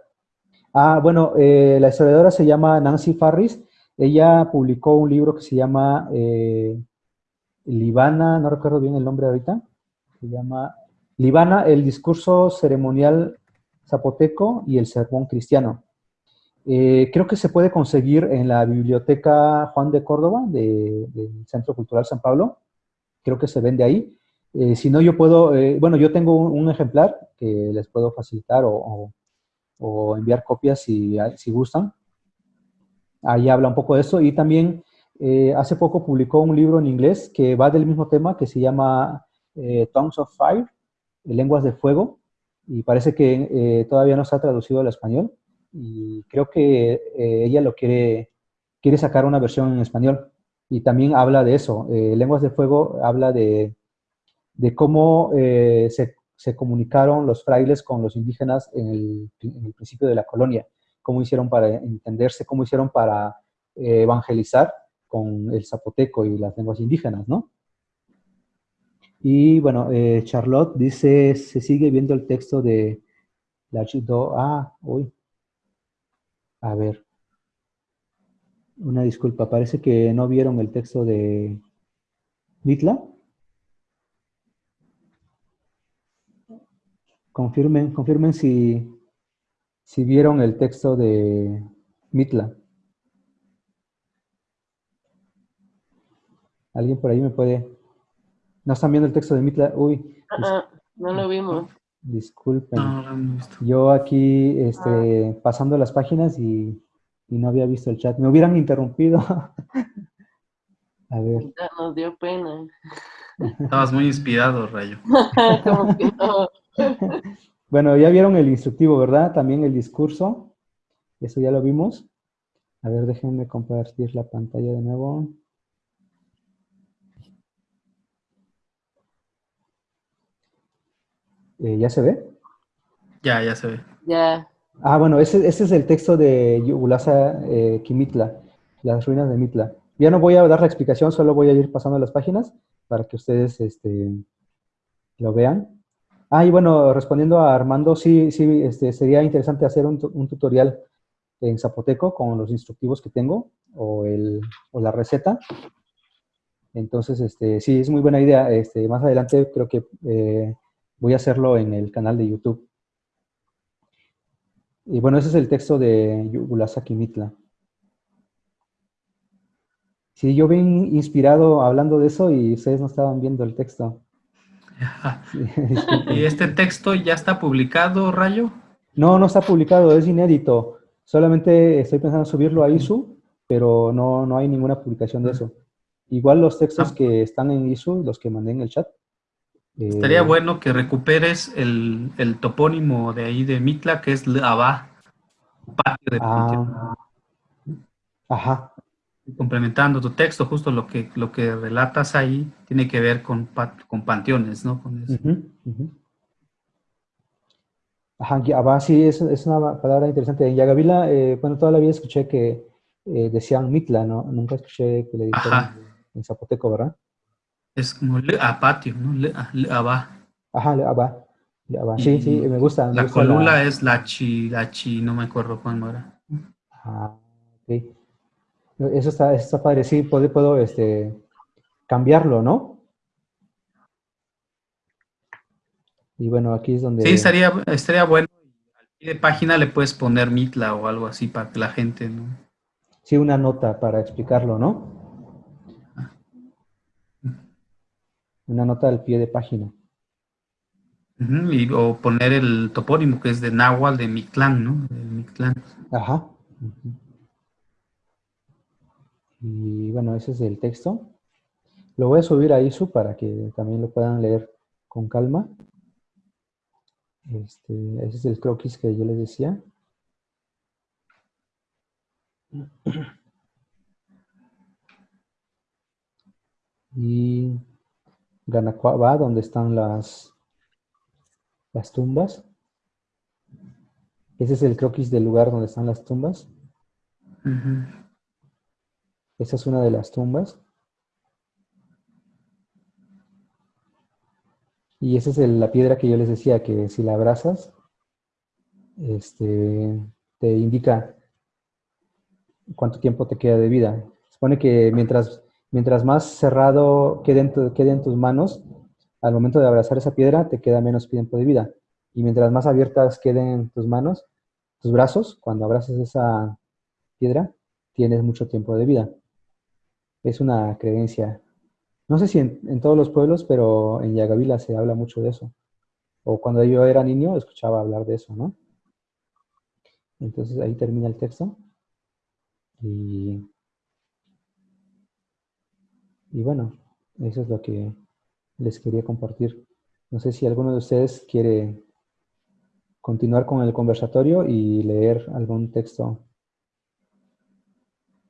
Ah, bueno, eh, la historiadora se llama Nancy Farris. Ella publicó un libro que se llama eh, Libana, no recuerdo bien el nombre ahorita. Se llama Libana, el discurso ceremonial zapoteco y el sermón cristiano. Eh, creo que se puede conseguir en la Biblioteca Juan de Córdoba del Centro Cultural San Pablo. Creo que se vende ahí. si no, yo puedo, bueno, yo tengo un, ejemplar que les puedo facilitar o enviar copias si, si gustan. Ahí habla un poco de eso y también eh, hace poco publicó un libro en inglés que va del mismo tema que se llama eh, Tongues of Fire, Lenguas de Fuego, y parece que eh, todavía no se ha traducido al español y creo que ella lo quiere, quiere sacar una versión en español y también habla de eso. Lenguas de Fuego habla de, de cómo se se comunicaron los frailes con los indígenas en el, principio de la colonia, cómo hicieron para entenderse, cómo hicieron para eh, evangelizar con el zapoteco y las lenguas indígenas, ¿no? Y bueno, eh, Charlotte dice, se sigue viendo el texto de la Chido, ah, uy, a ver, una disculpa, parece que no vieron el texto de Mitla. Confirmen, confirmen si, si vieron el texto de Mitla. ¿Alguien por ahí me puede...? ¿No están viendo el texto de Mitla? Uy. no lo vimos. Disculpen. Yo aquí este, pasando las páginas y, no había visto el chat. Me hubieran interrumpido. A ver. nos dio pena. Estabas muy inspirado, Rayo. Como que no. bueno, ya vieron el instructivo, ¿verdad? También el discurso. Eso ya lo vimos. A ver, déjenme compartir la pantalla de nuevo. Eh, ¿Ya se ve? Ya, ya se ve. Ya. Ah, bueno, ese, es el texto de Yugulasa eh, Kimitla, las ruinas de Mitla. Ya no voy a dar la explicación, solo voy a ir pasando las páginas para que ustedes este, lo vean. Ah, y bueno, respondiendo a Armando, sí, sí, este, sería interesante hacer un, tutorial en zapoteco con los instructivos que tengo o, el, o la receta. Entonces, este, sí, es muy buena idea. Este, más adelante creo que eh, voy a hacerlo en el canal de YouTube. Y bueno, ese es el texto de Yugulasaki Mitla. Sí, yo bien inspirado hablando de eso y ustedes no estaban viendo el texto. ¿Y este texto ya está publicado, Rayo? No, no está publicado, es inédito. Solamente estoy pensando en subirlo a ISU, pero no, no hay ninguna publicación de eso. Igual los textos ah. que están en ISU, los que mandé en el chat. Estaría eh, bueno que recuperes el, topónimo de ahí de Mitla, que es Abá, patio de ah, Ajá, complementando tu texto, justo lo que, lo que relatas ahí tiene que ver con, con panteones, ¿no? Con eso. Ajá, sí, es, es, una palabra interesante. En Yagavila, eh, bueno, toda la vida escuché que eh, decían mitla, ¿no? Nunca escuché que le dijeran en zapoteco, ¿verdad? Es como le a patio, ¿no? Le, le abá. Ajá, le abá. Sí, sí, me gusta. la colula es la chi, la chi, no me acuerdo cuándo era. Ah, ok. Eso está, está padre, sí, puedo, puedo este, cambiarlo, ¿no? Y bueno, aquí es donde... Sí, estaría, estaría bueno. Al pie de página le puedes poner Mitla o algo así para que la gente, ¿no? Sí, una nota para explicarlo, ¿no? Una nota al pie de página. y, o poner el topónimo que es de Nahual, de Mictlán, ¿no? De Mictlán. Ajá. Y bueno, ese es el texto. Lo voy a subir a ISU para que también lo puedan leer con calma. Este, ese es el croquis que yo les decía. Y Ganacuaba, donde están las, las tumbas. Ese es el croquis del lugar donde están las tumbas. Esa es una de las tumbas. Y esa es la piedra que yo les decía, que si la abrazas, este, te indica cuánto tiempo te queda de vida. Supone que mientras, mientras más cerrado quede en, quede en tus manos, al momento de abrazar esa piedra te queda menos tiempo de vida. Y mientras más abiertas queden tus manos, tus brazos, cuando abrazas esa piedra, tienes mucho tiempo de vida. Es una creencia. No sé si en, en todos los pueblos, pero en Yagavila se habla mucho de eso. O cuando yo era niño, escuchaba hablar de eso, ¿no? Entonces ahí termina el texto. Y, y bueno, eso es lo que les quería compartir. No sé si alguno de ustedes quiere continuar con el conversatorio y leer algún texto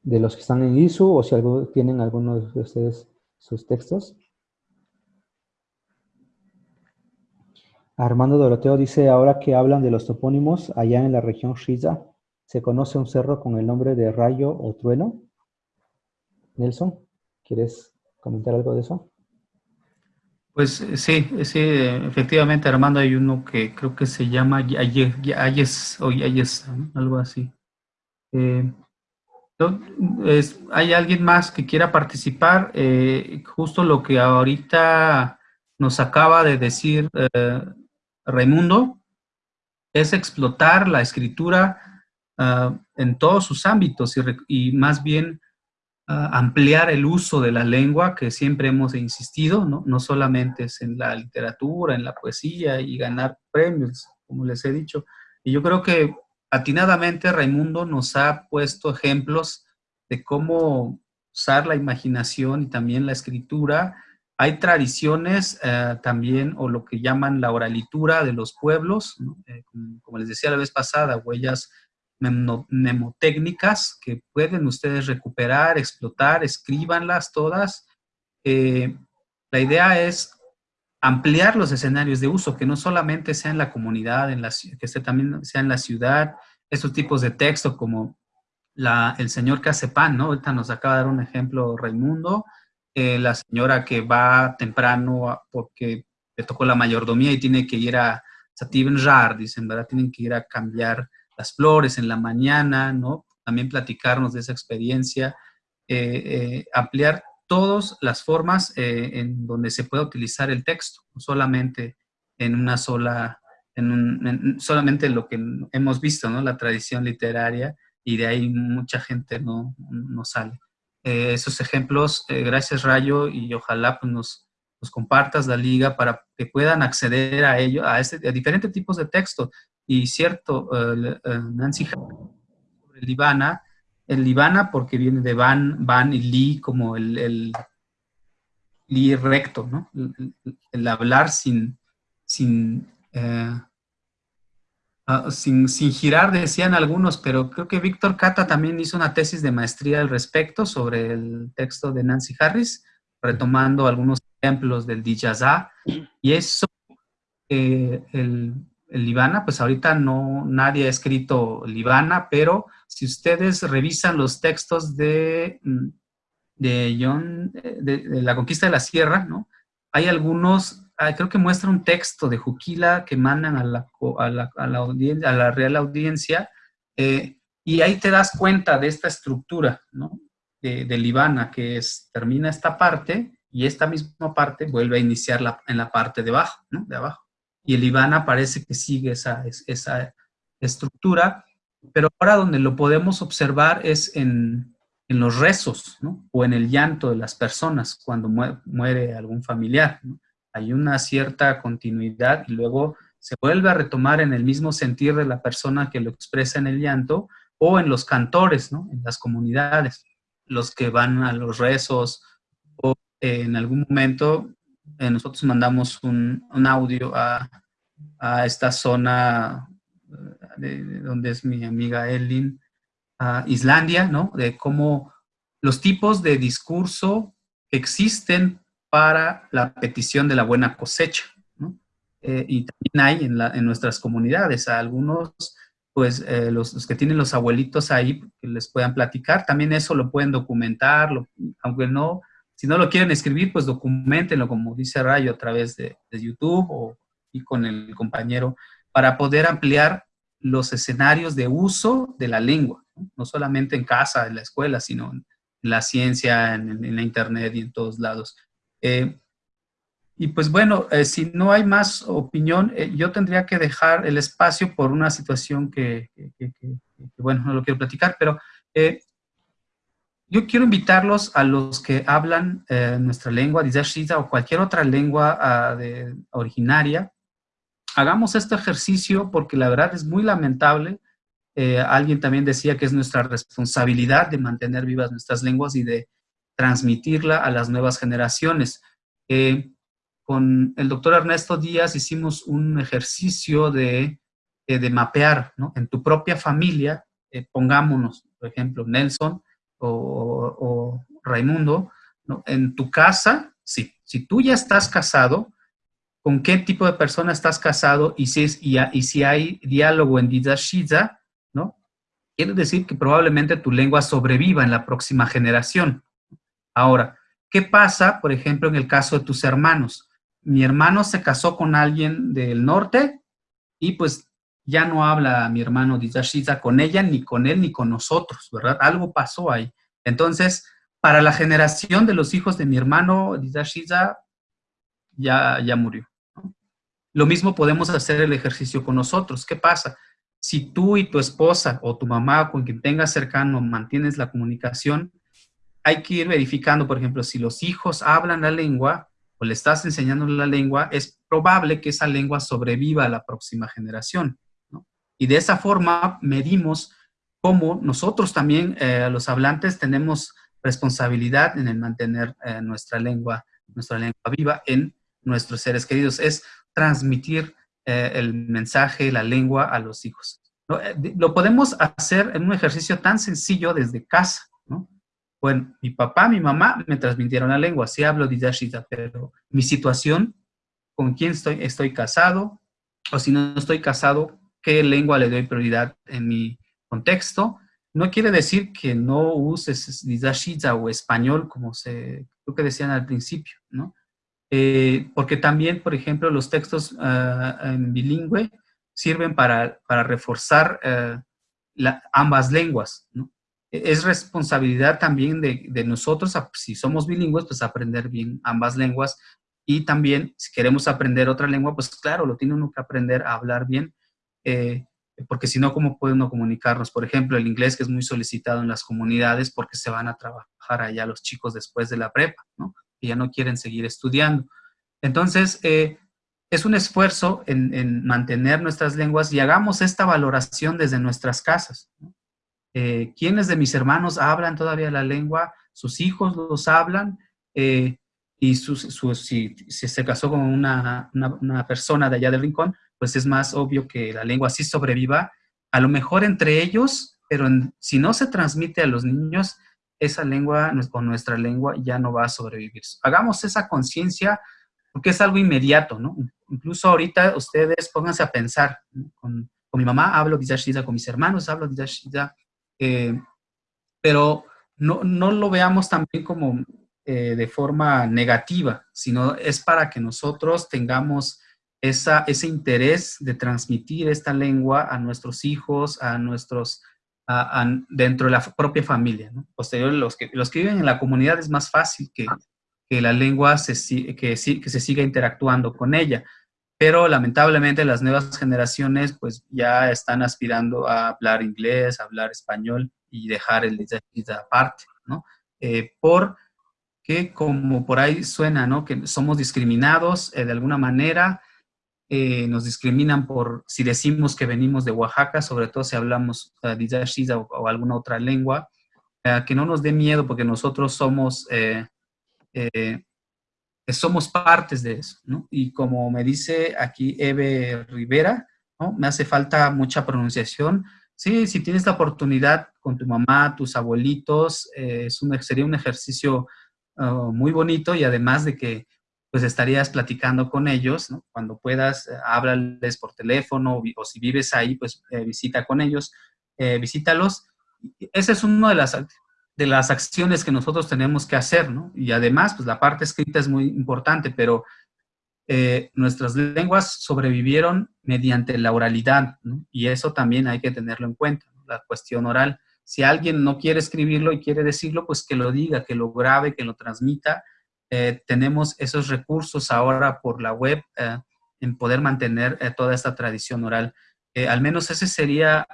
de los que están en ISU o si tienen algunos de ustedes sus textos. Armando Doroteo dice, ahora que hablan de los topónimos, allá en la región Shiza, ¿se conoce un cerro con el nombre de Rayo o Trueno? Nelson, ¿quieres comentar algo de eso? Pues sí, sí, efectivamente, Armando, hay uno que creo que se llama Ayes o Ayes, algo así. Eh, ¿Hay alguien más que quiera participar? Eh, justo lo que ahorita nos acaba de decir eh, Raimundo, es explotar la escritura ah, en todos sus ámbitos y, más bien ampliar el uso de la lengua que siempre hemos insistido, ¿no? no solamente es en la literatura, en la poesía y ganar premios, como les he dicho. Y yo creo que atinadamente Raimundo nos ha puesto ejemplos de cómo usar la imaginación y también la escritura hay tradiciones eh, también, o lo que llaman la oralitura de los pueblos, eh, como, les decía la vez pasada, huellas mnemotécnicas que pueden ustedes recuperar, explotar, escríbanlas todas. Eh, la idea es ampliar los escenarios de uso, que no solamente sea en la comunidad, en la, que también sea en la ciudad, estos tipos de texto como el señor que hace ¿no? Ahorita nos acaba de dar un ejemplo Raimundo, eh, la señora que va temprano porque le tocó la mayordomía y tiene que ir a Rar, dicen, ¿verdad? Tienen que ir a cambiar las flores en la mañana, ¿no? También platicarnos de esa experiencia, eh, eh, ampliar todas las formas en donde se puede utilizar el texto, solamente en una sola, en, solamente lo que hemos visto, ¿no? La tradición literaria, y de ahí mucha gente no, no sale. Eh, esos ejemplos. Eh, gracias Rayo y ojalá pues, nos, nos, compartas la liga para que puedan acceder a ello, a, este, a diferentes tipos de texto. Y cierto, uh, Nancy sobre el Libana, el Libana porque viene de van, van y li como el, el li recto, ¿no? El, hablar sin, sin Ah, sin, girar, decían algunos, pero creo que Víctor Cata también hizo una tesis de maestría al respecto sobre el texto de Nancy Harris, retomando algunos ejemplos del Dijazá. Y eso, eh, el Libana, pues ahorita no, nadie ha escrito Libana, pero si ustedes revisan los textos de, mm, de John, de la conquista de la sierra, ¿no? Hay algunos Ah, creo que muestra un texto de Juquila que mandan a la, a la, a la, audiencia, a la real audiencia, eh, y ahí te das cuenta de esta estructura, ¿no? De, Libana, que es, termina esta parte, y esta misma parte vuelve a iniciar la, en la parte de abajo, ¿no? De abajo. Y el Libana parece que sigue esa, esa estructura, pero ahora donde lo podemos observar es en, en los rezos, ¿no? O en el llanto de las personas cuando muere algún familiar, hay una cierta continuidad y luego se vuelve a retomar en el mismo sentir de la persona que lo expresa en el llanto o en los cantores, ¿no? en las comunidades, los que van a los rezos o en algún momento eh, nosotros mandamos un, audio a, esta zona eh, de, donde es mi amiga Elin, a Islandia, ¿no? De cómo los tipos de discurso existen para la petición de la buena cosecha. ¿no? Eh, y también hay en, nuestras comunidades algunos, pues eh, los, los, que tienen los abuelitos ahí, que les puedan platicar, también eso lo pueden documentar, aunque no, si no lo quieren escribir, pues documentenlo, como dice Rayo, a través de, YouTube y con el compañero, para poder ampliar los escenarios de uso de la lengua, no, solamente en casa, en la escuela, sino en, la ciencia, en, la internet y en todos lados. Eh, y pues bueno, eh, si no hay más opinión, eh, yo tendría que dejar el espacio por una situación que, bueno, no lo quiero platicar, pero yo quiero invitarlos a los que hablan eh, nuestra lengua, Dizashiza, o cualquier otra lengua de, originaria. Hagamos este ejercicio porque la verdad es muy lamentable. Eh, alguien también decía que es nuestra responsabilidad de mantener vivas nuestras lenguas y de transmitirla a las nuevas generaciones. Eh, con el doctor Ernesto Díaz hicimos un ejercicio de, eh, de mapear, ¿no? En tu propia familia, pongámonos, por ejemplo, Nelson o, o Raimundo, ¿no? En tu casa, sí, si tú ya estás casado, ¿con qué tipo de persona estás casado? Y si, es, y, y si hay diálogo en Didashiza, ¿no? Quiere decir que probablemente tu lengua sobreviva en la próxima generación. Ahora, ¿qué pasa, por ejemplo, en el caso de tus hermanos? Mi hermano se casó con alguien del norte y pues ya no habla mi hermano Dizashiza con ella, ni con él, ni con nosotros, ¿verdad? Algo pasó ahí. Entonces, para la generación de los hijos de mi hermano Dizashiza, ya, ya murió. Lo mismo podemos hacer el ejercicio con nosotros. ¿Qué pasa? Si tú y tu esposa o tu mamá con quien tengas cercano mantienes la comunicación, hay que ir verificando, por ejemplo, si los hijos hablan la lengua o le estás enseñando la lengua, es probable que esa lengua sobreviva a la próxima generación. Y de esa forma medimos cómo nosotros también, eh, los hablantes, tenemos responsabilidad en el mantener eh, nuestra lengua, nuestra lengua viva en nuestros seres queridos. Es transmitir eh, el mensaje, la lengua a los hijos. ¿no? Lo podemos hacer en un ejercicio tan sencillo desde casa. ¿no? Bueno, mi papá, mi mamá me transmitieron la lengua, sí hablo Didashita, pero mi situación, con quién estoy, estoy casado, o si no estoy casado, qué lengua le doy prioridad en mi contexto. No quiere decir que no uses Didashita o español, como se, creo que decían al principio, ¿no? Eh, porque también, por ejemplo, los textos uh, en bilingüe sirven para, para reforzar uh, la, ambas lenguas, ¿no? es responsabilidad también de, de, nosotros, si somos bilingües, pues aprender bien ambas lenguas y también si queremos aprender otra lengua, pues claro, lo tiene uno que aprender a hablar bien, eh, porque si no, ¿cómo puede uno comunicarnos? Por ejemplo, el inglés que es muy solicitado en las comunidades porque se van a trabajar allá los chicos después de la prepa, ¿no? Que ya no quieren seguir estudiando. Entonces, eh, es un esfuerzo en, en, mantener nuestras lenguas y hagamos esta valoración desde nuestras casas, ¿no? eh, quiénes de mis hermanos hablan todavía la lengua, sus hijos los hablan, eh, y su, su, si, si, se casó con una, una, una, persona de allá del rincón, pues es más obvio que la lengua sí sobreviva, a lo mejor entre ellos, pero si no se transmite a los niños, esa lengua o nuestra lengua ya no va a sobrevivir. Hagamos esa conciencia porque es algo inmediato, ¿no? Incluso ahorita ustedes pónganse a pensar, con, mi mamá hablo Dizashida, con mis hermanos hablo Dizashida, eh, pero no, no, lo veamos también como eh, de forma negativa, sino es para que nosotros tengamos esa, ese interés de transmitir esta lengua a nuestros hijos, a nuestros, a, a, dentro de la propia familia. ¿no? Posterior, los que, los que viven en la comunidad es más fácil que, que la lengua se, que, que se siga interactuando con ella pero lamentablemente las nuevas generaciones pues ya están aspirando a hablar inglés, a hablar español y dejar el de aparte, ¿no? Eh, porque como por ahí suena, ¿no? Que somos discriminados eh, de alguna manera, eh, nos discriminan por si decimos que venimos de Oaxaca, sobre todo si hablamos uh, Dizashiza o, o, alguna otra lengua, uh, que no nos dé miedo porque nosotros somos eh, eh, somos partes de eso, ¿no? Y como me dice aquí Eve Rivera, ¿no? Me hace falta mucha pronunciación. Sí, si tienes la oportunidad con tu mamá, tus abuelitos, eh, es un, sería un ejercicio uh, muy bonito y además de que pues estarías platicando con ellos. Cuando puedas, eh, háblales por teléfono o, si vives ahí, pues eh, visita con ellos, eh, visítalos. Esa es una de las, de las acciones que nosotros tenemos que hacer, ¿no? Y además, pues la parte escrita es muy importante, pero nuestras lenguas sobrevivieron mediante la oralidad, ¿no? Y eso también hay que tenerlo en cuenta, la cuestión oral. Si alguien no quiere escribirlo y quiere decirlo, pues que lo diga, que lo grabe, que lo transmita, eh, tenemos esos recursos ahora por la web eh, en poder mantener eh, toda esta tradición oral. al menos esa sería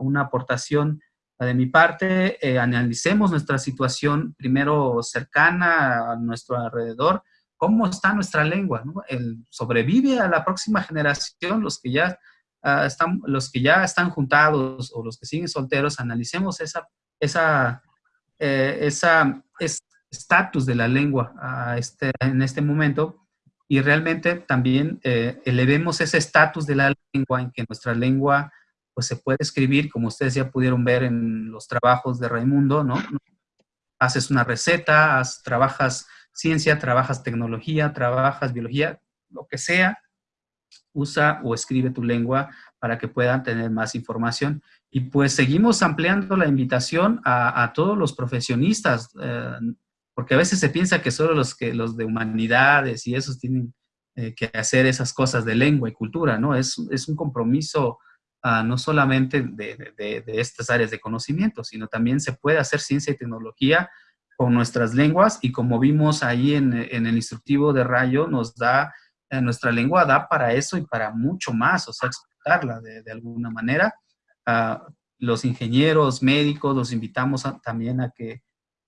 una aportación de mi parte. analicemos nuestra situación primero cercana a nuestro alrededor, cómo está nuestra lengua. El, sobrevive a la próxima generación, los que ya ah, están, los que ya están juntados o los que siguen solteros, analicemos esa, esa, esa, estatus de la lengua a este, en este momento y realmente también eh, elevemos ese estatus de la lengua en que nuestra lengua pues se puede escribir, como ustedes ya pudieron ver en los trabajos de Raimundo, ¿no? Haces una receta, trabajas ciencia, trabajas tecnología, trabajas biología, lo que sea, usa o escribe tu lengua para que puedan tener más información. Y pues seguimos ampliando la invitación a, todos los profesionistas, eh, porque a veces se piensa que solo los, que, los de humanidades y esos tienen eh, que hacer esas cosas de lengua y cultura, ¿no? Es, es un compromiso ah, no solamente de, estas áreas de conocimiento, sino también se puede hacer ciencia y tecnología con nuestras lenguas y como vimos ahí en, en el instructivo de Rayo, nos da, eh, nuestra lengua da para eso y para mucho más, o sea, explicarla de, alguna manera. Ah, los ingenieros, médicos, los invitamos también a que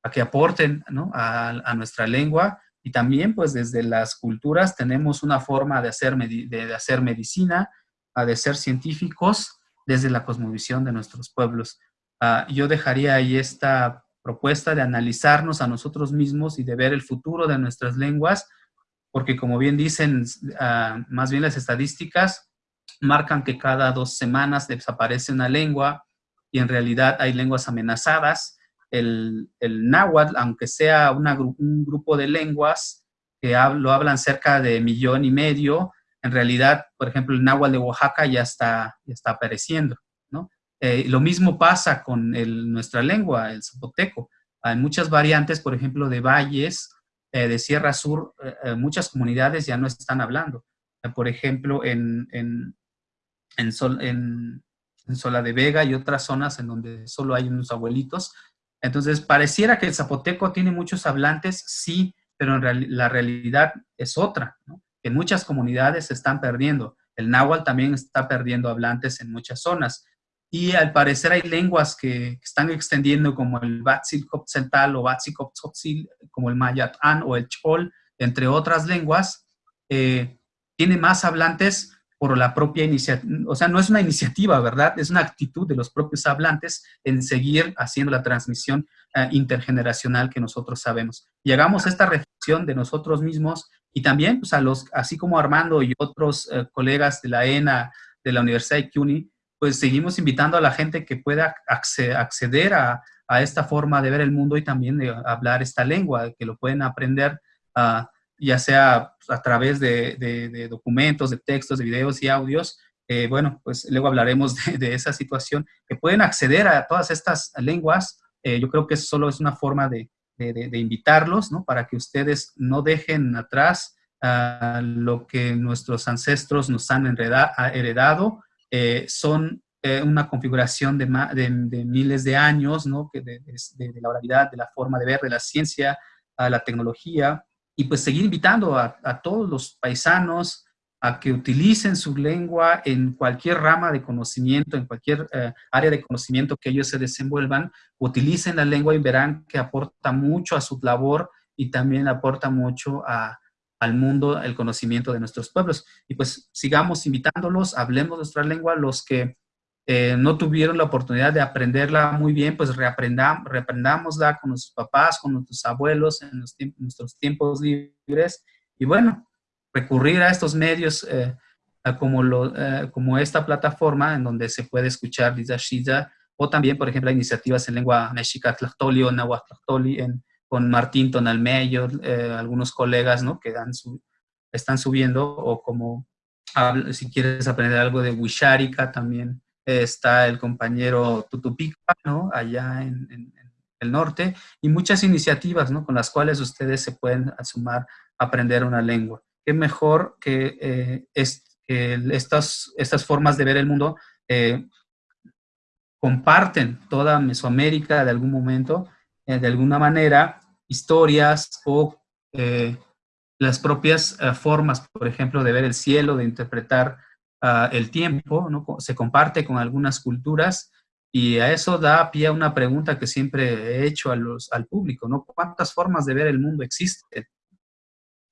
a que aporten a, nuestra lengua. Y también pues desde las culturas tenemos una forma de hacer, de, hacer medicina, de ser científicos desde la cosmovisión de nuestros pueblos. Ah, yo dejaría ahí esta propuesta de analizarnos a nosotros mismos y de ver el futuro de nuestras lenguas, porque como bien dicen, ah, más bien las estadísticas marcan que cada dos semanas desaparece una lengua y en realidad hay lenguas amenazadas el, náhuatl, aunque sea un grupo de lenguas que lo hablan cerca de millón y medio, en realidad, por ejemplo, el náhuatl de Oaxaca ya está, ya está apareciendo, ¿no? Eh, lo mismo pasa con nuestra lengua, el zapoteco. Hay muchas variantes, por ejemplo, de valles, eh, de Sierra Sur, eh, muchas comunidades ya no están hablando. por ejemplo, en, en, en Sola de Vega y otras zonas en donde solo hay unos abuelitos, entonces, pareciera que el zapoteco tiene muchos hablantes, sí, pero la realidad es otra, ¿no? En muchas comunidades se están perdiendo. El náhuatl también está perdiendo hablantes en muchas zonas. Y al parecer hay lenguas que, están extendiendo como el Batzilcoptzental o Batzilcoptzotzil, como el Mayatán o el Chol, entre otras lenguas, eh, tiene más hablantes por la propia iniciativa, o sea, no es una iniciativa, ¿verdad? Es una actitud de los propios hablantes en seguir haciendo la transmisión eh, intergeneracional que nosotros sabemos. Llegamos a esta reflexión de nosotros mismos y también, pues, a los, así como Armando y otros eh, colegas de la ENA, de la Universidad de CUNY, pues seguimos invitando a la gente que pueda acceder a, esta forma de ver el mundo y también de hablar esta lengua, que lo pueden aprender a ya sea a través de, documentos, de textos, de videos y audios. Eh, bueno, pues luego hablaremos de, esa situación, que pueden acceder a todas estas lenguas. Eh, yo creo que solo es una forma de, invitarlos, ¿no? Para que ustedes no dejen atrás lo que nuestros ancestros nos han heredado. Eh, son una configuración de, miles de años, ¿no? De, la oralidad, de la forma de ver, de la ciencia, a la tecnología, y pues seguir invitando a, todos los paisanos a que utilicen su lengua en cualquier rama de conocimiento, en cualquier eh, área de conocimiento que ellos se desenvuelvan, utilicen la lengua y verán que aporta mucho a su labor y también aporta mucho al mundo el conocimiento de nuestros pueblos. Y pues sigamos invitándolos, hablemos nuestra lengua, los que eh, no tuvieron la oportunidad de aprenderla muy bien, pues reaprendam, reaprendámosla con nuestros papás, con nuestros abuelos en, nuestros tiempos libres. Y bueno, recurrir a estos medios eh, como, lo, eh, como esta plataforma en donde se puede escuchar Liza o también, por ejemplo, iniciativas en lengua mexica, tlachtoli o nahuatl en con Martín Tonalmeyo, algunos colegas, ¿no? Que dan están subiendo, o como si quieres aprender algo de Wisharika, también está el compañero Tutupica, ¿no? Allá en, el norte, y muchas iniciativas, ¿no? Con las cuales ustedes se pueden sumar a aprender una lengua. Qué mejor que, eh, es, estas, estas formas de ver el mundo eh, comparten toda Mesoamérica de algún momento, eh, de alguna manera, historias o las propias formas, por ejemplo, de ver el cielo, de interpretar ah, el tiempo, ¿no? se comparte con algunas culturas y a eso da pie a una pregunta que siempre he hecho a los, al público, ¿no? ¿Cuántas formas de ver el mundo existen?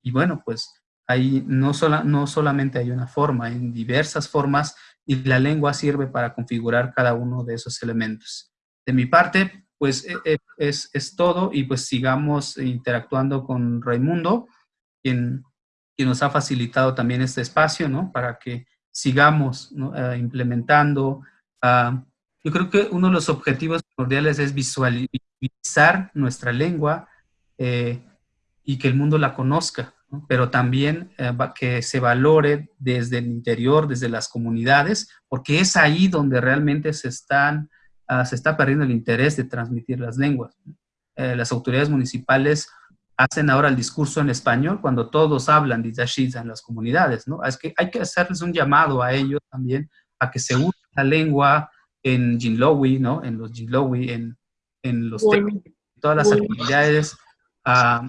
Y bueno, pues ahí no, sola, no solamente hay una forma, hay diversas formas y la lengua sirve para configurar cada uno de esos elementos. De mi parte, pues e, e, es, es todo y pues sigamos interactuando con Raimundo, quien, quien nos ha facilitado también este espacio, ¿no? Para que sigamos ¿no? uh, implementando uh, yo creo que uno de los objetivos primordiales es visualizar nuestra lengua eh, y que el mundo la conozca, ¿no? pero también eh, que se valore desde el interior, desde las comunidades, porque es ahí donde realmente se, están, uh, se está perdiendo el interés de transmitir las lenguas. Eh, las autoridades municipales hacen ahora el discurso en español cuando todos hablan de Yashiza en las comunidades, ¿no? Es que hay que hacerles un llamado a ellos también a que se use la lengua en Jinlowi, ¿no? En los Jinlowi, en, en los todas las actividades, uh,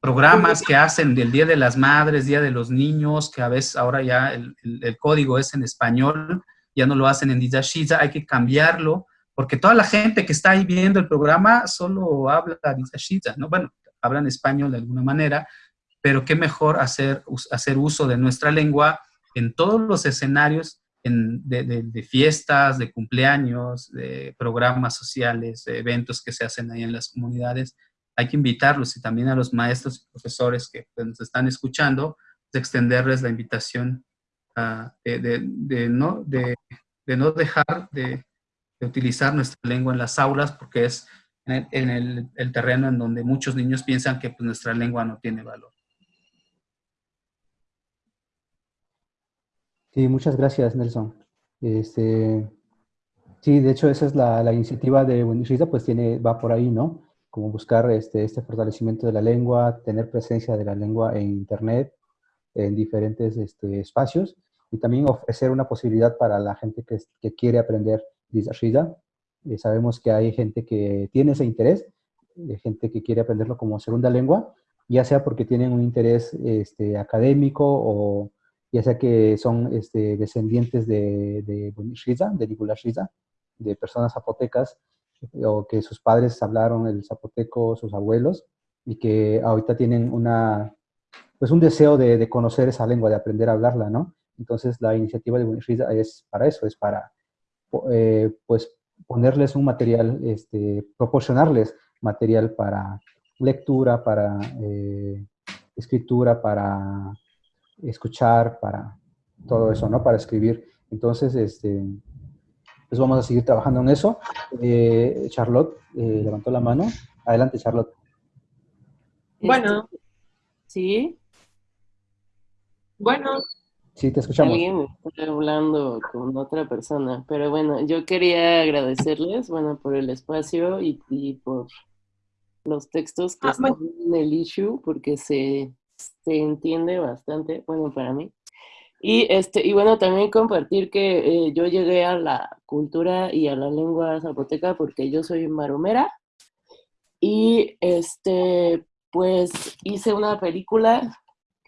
programas que hacen del Día de las Madres, Día de los Niños, que a veces ahora ya el, el, código es en español, ya no lo hacen en Dizashiza, hay que cambiarlo, porque toda la gente que está ahí viendo el programa solo habla Dizashiza, ¿no? Bueno, hablan español de alguna manera, pero qué mejor hacer, hacer uso de nuestra lengua en todos los escenarios de, fiestas, de cumpleaños, de programas sociales, de eventos que se hacen ahí en las comunidades. Hay que invitarlos y también a los maestros y profesores que pues, nos están escuchando, de extenderles la invitación uh, de, no, de, no dejar de, utilizar nuestra lengua en las aulas porque es en, el, el, terreno en donde muchos niños piensan que pues, nuestra lengua no tiene valor. Sí, muchas gracias, Nelson. Este, sí, de hecho, esa es la, la iniciativa de Buenishita, pues tiene, va por ahí, ¿no? Como buscar este, este fortalecimiento de la lengua, tener presencia de la lengua en Internet, en diferentes este, espacios, y también ofrecer una posibilidad para la gente que, que quiere aprender Dizashida. Eh, sabemos que hay gente que tiene ese interés, gente que quiere aprenderlo como segunda lengua, ya sea porque tienen un interés este, académico o ya sea que son este, descendientes de, de Shiza, de Nibula Shiza, de personas zapotecas, o que sus padres hablaron el zapoteco, sus abuelos, y que ahorita tienen una, pues un deseo de, conocer esa lengua, de aprender a hablarla, ¿no? Entonces la iniciativa de Bunishiza es para eso, es para eh, pues ponerles un material, este, proporcionarles material para lectura, para eh, escritura, para escuchar, para todo eso, ¿no? Para escribir. Entonces, este, pues vamos a seguir trabajando en eso. Eh, Charlotte eh, levantó la mano. Adelante, Charlotte. Bueno. ¿Sí? Bueno. Sí, te escuchamos. Alguien está hablando con otra persona, pero bueno, yo quería agradecerles, bueno, por el espacio y, por los textos que ah, están en el issue, porque se, se entiende bastante, bueno, para mí. Y, este, y bueno, también compartir que eh, yo llegué a la cultura y a la lengua zapoteca porque yo soy maromera. Y este, pues hice una película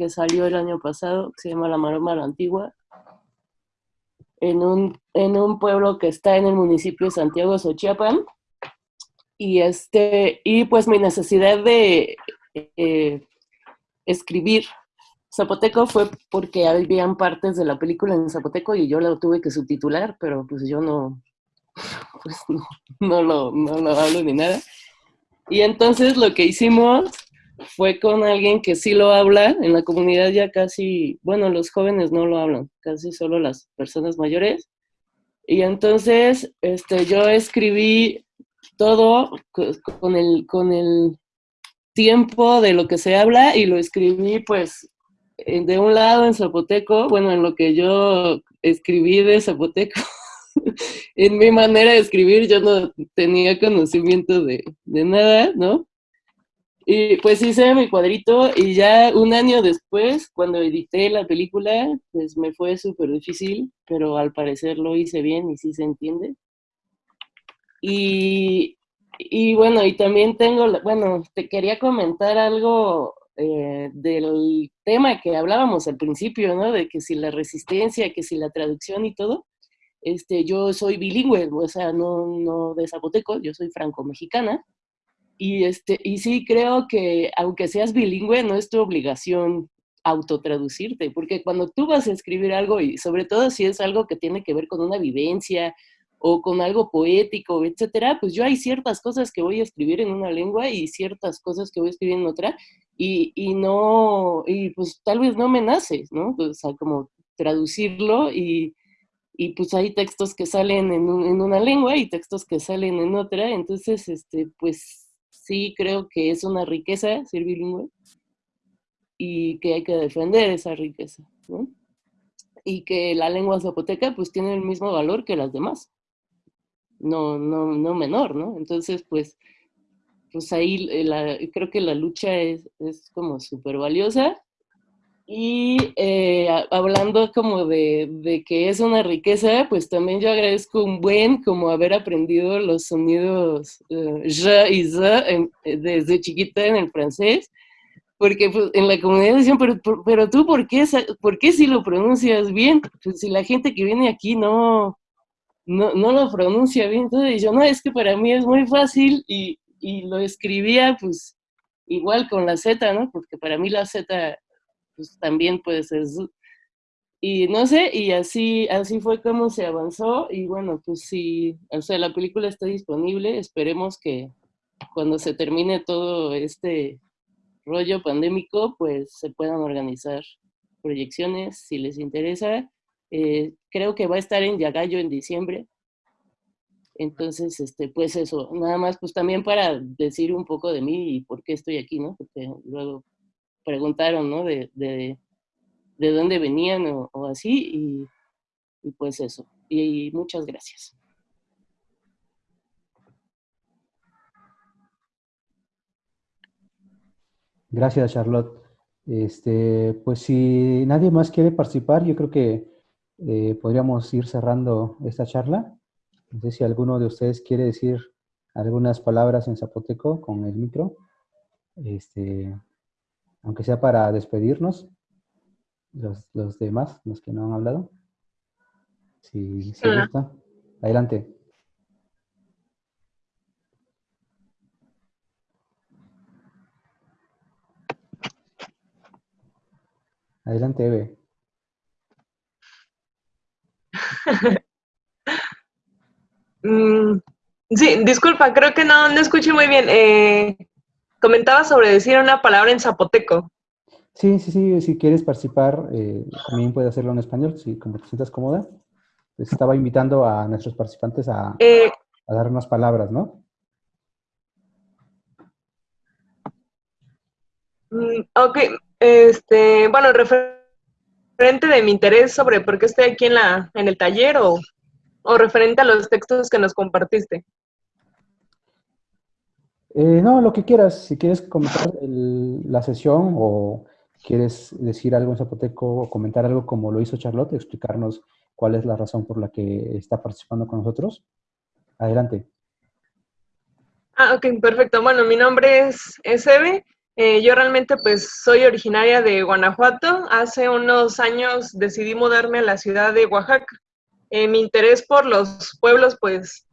que salió el año pasado, que se llama La Maroma la Antigua, en un, en un pueblo que está en el municipio de Santiago Xochiapan. Y, este, y pues mi necesidad de eh, escribir zapoteco fue porque habían partes de la película en zapoteco y yo lo tuve que subtitular, pero pues yo no, pues no, lo, no lo hablo ni nada. Y entonces lo que hicimos fue con alguien que sí lo habla, en la comunidad ya casi, bueno, los jóvenes no lo hablan, casi solo las personas mayores. Y entonces este, yo escribí todo con el, con el tiempo de lo que se habla y lo escribí pues de un lado en zapoteco, bueno, en lo que yo escribí de zapoteco, en mi manera de escribir yo no tenía conocimiento de, de nada, ¿no? Y pues hice mi cuadrito y ya un año después, cuando edité la película, pues me fue súper difícil, pero al parecer lo hice bien y sí se entiende. Y, y bueno, y también tengo, bueno, te quería comentar algo eh, del tema que hablábamos al principio, ¿no? De que si la resistencia, que si la traducción y todo. Este, yo soy bilingüe, o sea, no, no de zapoteco, yo soy franco-mexicana. Y, este, y sí creo que aunque seas bilingüe, no es tu obligación autotraducirte, porque cuando tú vas a escribir algo, y sobre todo si es algo que tiene que ver con una vivencia o con algo poético, etcétera, pues yo hay ciertas cosas que voy a escribir en una lengua y ciertas cosas que voy a escribir en otra, y, y no, y pues tal vez no me nace, ¿no? O sea, como traducirlo y, y pues hay textos que salen en, en, una lengua y textos que salen en otra, entonces, este, pues sí creo que es una riqueza ser bilingüe y que hay que defender esa riqueza, ¿no? Y que la lengua zapoteca pues tiene el mismo valor que las demás, no, no, no menor, ¿no? Entonces, pues, pues ahí la, creo que la lucha es, es como súper valiosa y eh, hablando como de, de, que es una riqueza, pues también yo agradezco un buen como haber aprendido los sonidos uh, je y ze desde chiquita en el francés, porque pues, en la comunidad decían, pero, pero tú, ¿por qué, ¿por qué si lo pronuncias bien? Pues si la gente que viene aquí no, no, no lo pronuncia bien, entonces yo, no, es que para mí es muy fácil y, y lo escribía pues igual con la Z, ¿no? Porque para mí la Z pues también puede ser y no sé, y así, así fue como se avanzó, y bueno, pues sí, o sea, la película está disponible, esperemos que cuando se termine todo este rollo pandémico, pues se puedan organizar proyecciones, si les interesa. Eh, creo que va a estar en Yagayo en diciembre, entonces, este, pues eso, nada más, pues también para decir un poco de mí y por qué estoy aquí, ¿no? Porque luego preguntaron, ¿no? De, de, de dónde venían o, así, y, pues eso. Y, y muchas gracias. Gracias, Charlotte. Este, pues si nadie más quiere participar, yo creo que eh, podríamos ir cerrando esta charla. No sé si alguno de ustedes quiere decir algunas palabras en zapoteco con el micro. Este, aunque sea para despedirnos, los, los demás, los que no han hablado. Si, si gusta. Adelante. Adelante, Eve. mm, sí, disculpa, creo que no, no escuché muy bien. Eh, comentaba sobre decir una palabra en zapoteco. Sí, sí, sí, si quieres participar, eh, también puedes hacerlo en español, si como te sientas cómoda. Les estaba invitando a nuestros participantes a, Eh, a dar unas palabras, ¿no? mm, ok, este, bueno, referente de mi interés sobre por qué estoy aquí en, la, en el taller o, o referente a los textos que nos compartiste. Eh, no, lo que quieras. Si quieres comentar el- la sesión o quieres decir algo en zapoteco o comentar algo como lo hizo Charlotte, explicarnos cuál es la razón por la que está participando con nosotros. Adelante. Ah, ok, perfecto. Bueno, mi nombre es, Eve. Eh, yo realmente pues soy originaria de Guanajuato. Hace unos años decidí mudarme a la ciudad de Oaxaca. Eh, mi interés por los pueblos pues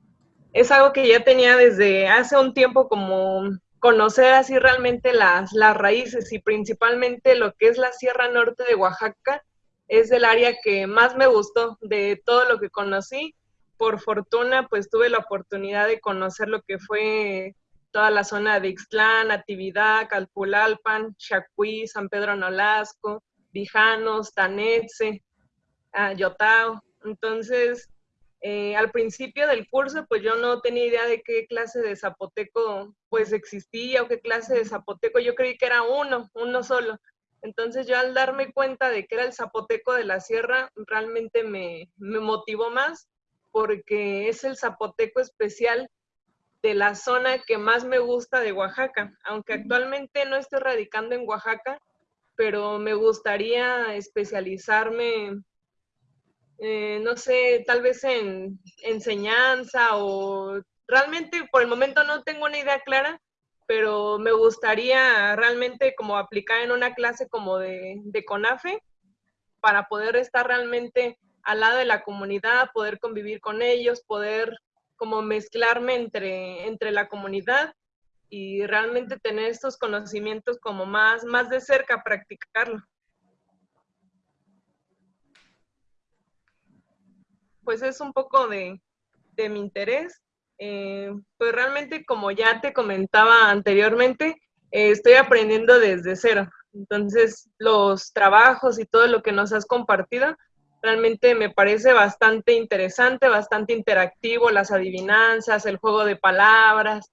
es algo que ya tenía desde hace un tiempo como conocer así realmente las, las raíces y principalmente lo que es la Sierra Norte de Oaxaca es el área que más me gustó de todo lo que conocí. Por fortuna, pues tuve la oportunidad de conocer lo que fue toda la zona de Ixtlán, Natividad, Calpulalpan, Chacuí, San Pedro Nolasco, Vijanos, Tanetse, uh, Yotao. Entonces, Eh, al principio del curso, pues yo no tenía idea de qué clase de zapoteco pues existía o qué clase de zapoteco. Yo creí que era uno, uno solo. Entonces yo al darme cuenta de que era el zapoteco de la sierra, realmente me, me motivó más porque es el zapoteco especial de la zona que más me gusta de Oaxaca. Aunque actualmente no estoy radicando en Oaxaca, pero me gustaría especializarme eh, no sé, tal vez en enseñanza o realmente por el momento no tengo una idea clara, pero me gustaría realmente como aplicar en una clase como de, de CONAFE para poder estar realmente al lado de la comunidad, poder convivir con ellos, poder como mezclarme entre, entre la comunidad y realmente tener estos conocimientos como más, más de cerca, practicarlo. Pues es un poco de, mi interés. Eh, pues realmente, como ya te comentaba anteriormente, eh, estoy aprendiendo desde cero. Entonces, los trabajos y todo lo que nos has compartido, realmente me parece bastante interesante, bastante interactivo, las adivinanzas, el juego de palabras.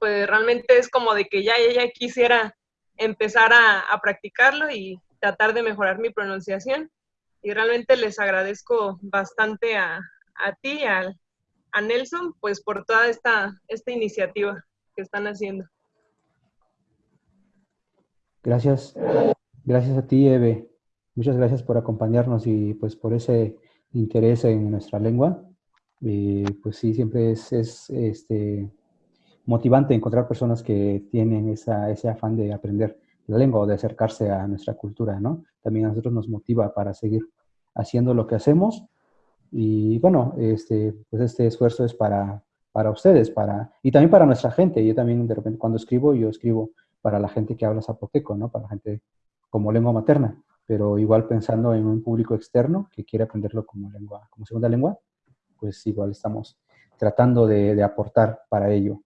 Pues realmente es como de que ya, ya, quisiera empezar a, a practicarlo y tratar de mejorar mi pronunciación y realmente les agradezco bastante a, a ti, a, a, Nelson, pues por toda esta, esta iniciativa que están haciendo. Gracias, gracias a ti, Eve. Muchas gracias por acompañarnos y pues por ese interés en nuestra lengua. Y pues sí, siempre es, es este, motivante encontrar personas que tienen esa, ese afán de aprender la lengua o de acercarse a nuestra cultura, ¿no? También a nosotros nos motiva para seguir haciendo lo que hacemos. Y bueno, este, pues este esfuerzo es para, para ustedes, para, y también para nuestra gente. Yo también de repente cuando escribo, yo escribo para la gente que habla zapoteco, ¿no? Para la gente como lengua materna, pero igual pensando en un público externo que quiere aprenderlo como lengua, como segunda lengua, pues igual estamos tratando de, de aportar para ello.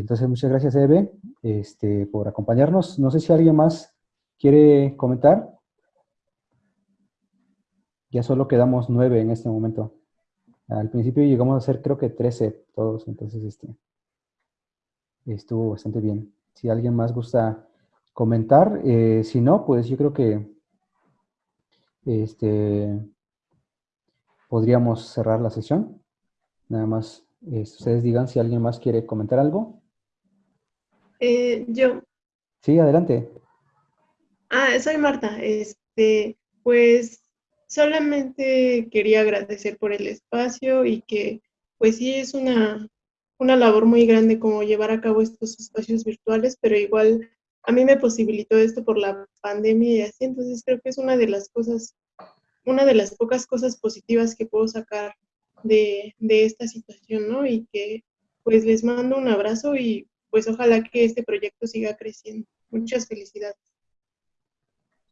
Entonces, muchas gracias, Eve, este, por acompañarnos. No sé si alguien más quiere comentar. Ya solo quedamos nueve en este momento. Al principio llegamos a ser creo que trece todos, entonces este, estuvo bastante bien. Si alguien más gusta comentar, eh, si no, pues yo creo que este, podríamos cerrar la sesión. Nada más eh, ustedes digan si alguien más quiere comentar algo. Eh, yo. Sí, adelante. Ah, soy Marta. Este, pues solamente quería agradecer por el espacio y que pues sí es una, una labor muy grande como llevar a cabo estos espacios virtuales, pero igual a mí me posibilitó esto por la pandemia y así, entonces creo que es una de las cosas, una de las pocas cosas positivas que puedo sacar de, de esta situación, ¿no? Y que pues les mando un abrazo y pues ojalá que este proyecto siga creciendo. Muchas felicidades.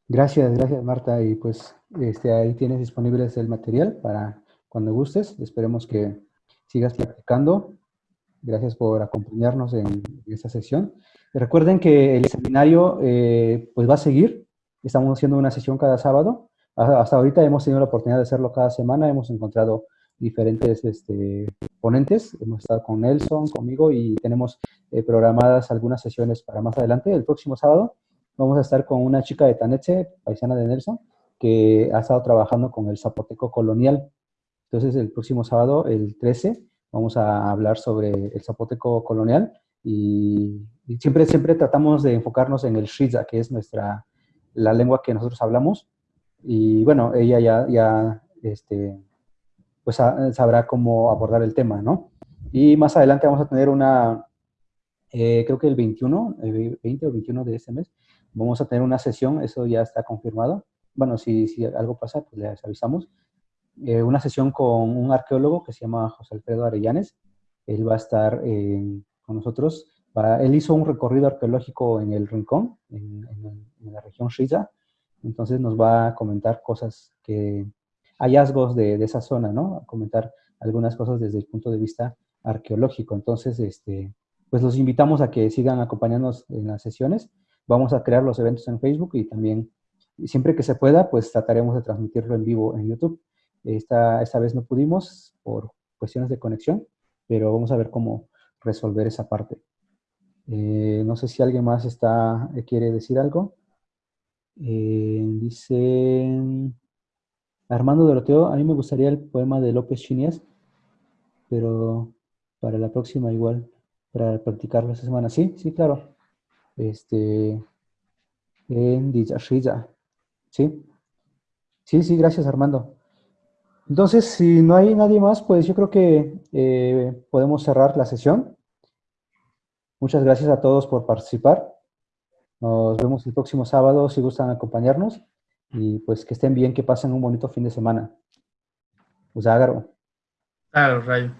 Gracias, gracias Marta. Y pues este, ahí tienes disponible el material para cuando gustes. Esperemos que sigas practicando. Gracias por acompañarnos en esta sesión. Recuerden que el seminario eh, pues va a seguir. Estamos haciendo una sesión cada sábado. Hasta ahorita hemos tenido la oportunidad de hacerlo cada semana. Hemos encontrado diferentes este, ponentes. Hemos estado con Nelson, conmigo y tenemos eh, programadas algunas sesiones para más adelante. El próximo sábado vamos a estar con una chica de Taneche, paisana de Nelson, que ha estado trabajando con el zapoteco colonial. Entonces, el próximo sábado, el 13, vamos a hablar sobre el zapoteco colonial y, siempre, siempre tratamos de enfocarnos en el Shiza, que es nuestra, la lengua que nosotros hablamos. Y bueno, ella ya, ya este, pues sabrá cómo abordar el tema, ¿no? Y más adelante vamos a tener una, eh, creo que el 21, el 20 o 21 de este mes, vamos a tener una sesión, eso ya está confirmado. Bueno, si, si algo pasa, pues les avisamos. Eh, una sesión con un arqueólogo que se llama José Alfredo Arellanes. Él va a estar eh, con nosotros. él hizo un recorrido arqueológico en el Rincón, en, en la región Shiza. Entonces nos va a comentar cosas que, hallazgos de, esa zona, ¿no? Comentar algunas cosas desde el punto de vista arqueológico. Entonces, este, pues los invitamos a que sigan acompañándonos en las sesiones. Vamos a crear los eventos en Facebook y también, siempre que se pueda, pues trataremos de transmitirlo en vivo en YouTube. Esta, esta vez no pudimos por cuestiones de conexión, pero vamos a ver cómo resolver esa parte. Eh, no sé si alguien más está, quiere decir algo. Eh, Armando Doroteo, a mí me gustaría el poema de López Chinies, pero para la próxima igual, para practicarlo esta semana. Sí, sí, claro. Este, en ¿sí? Sí, sí, gracias Armando. Entonces, si no hay nadie más, pues yo creo que eh, podemos cerrar la sesión. Muchas gracias a todos por participar. Nos vemos el próximo sábado si gustan acompañarnos. Y pues que estén bien, que pasen un bonito fin de semana. Uságaro. Claro, Rayo.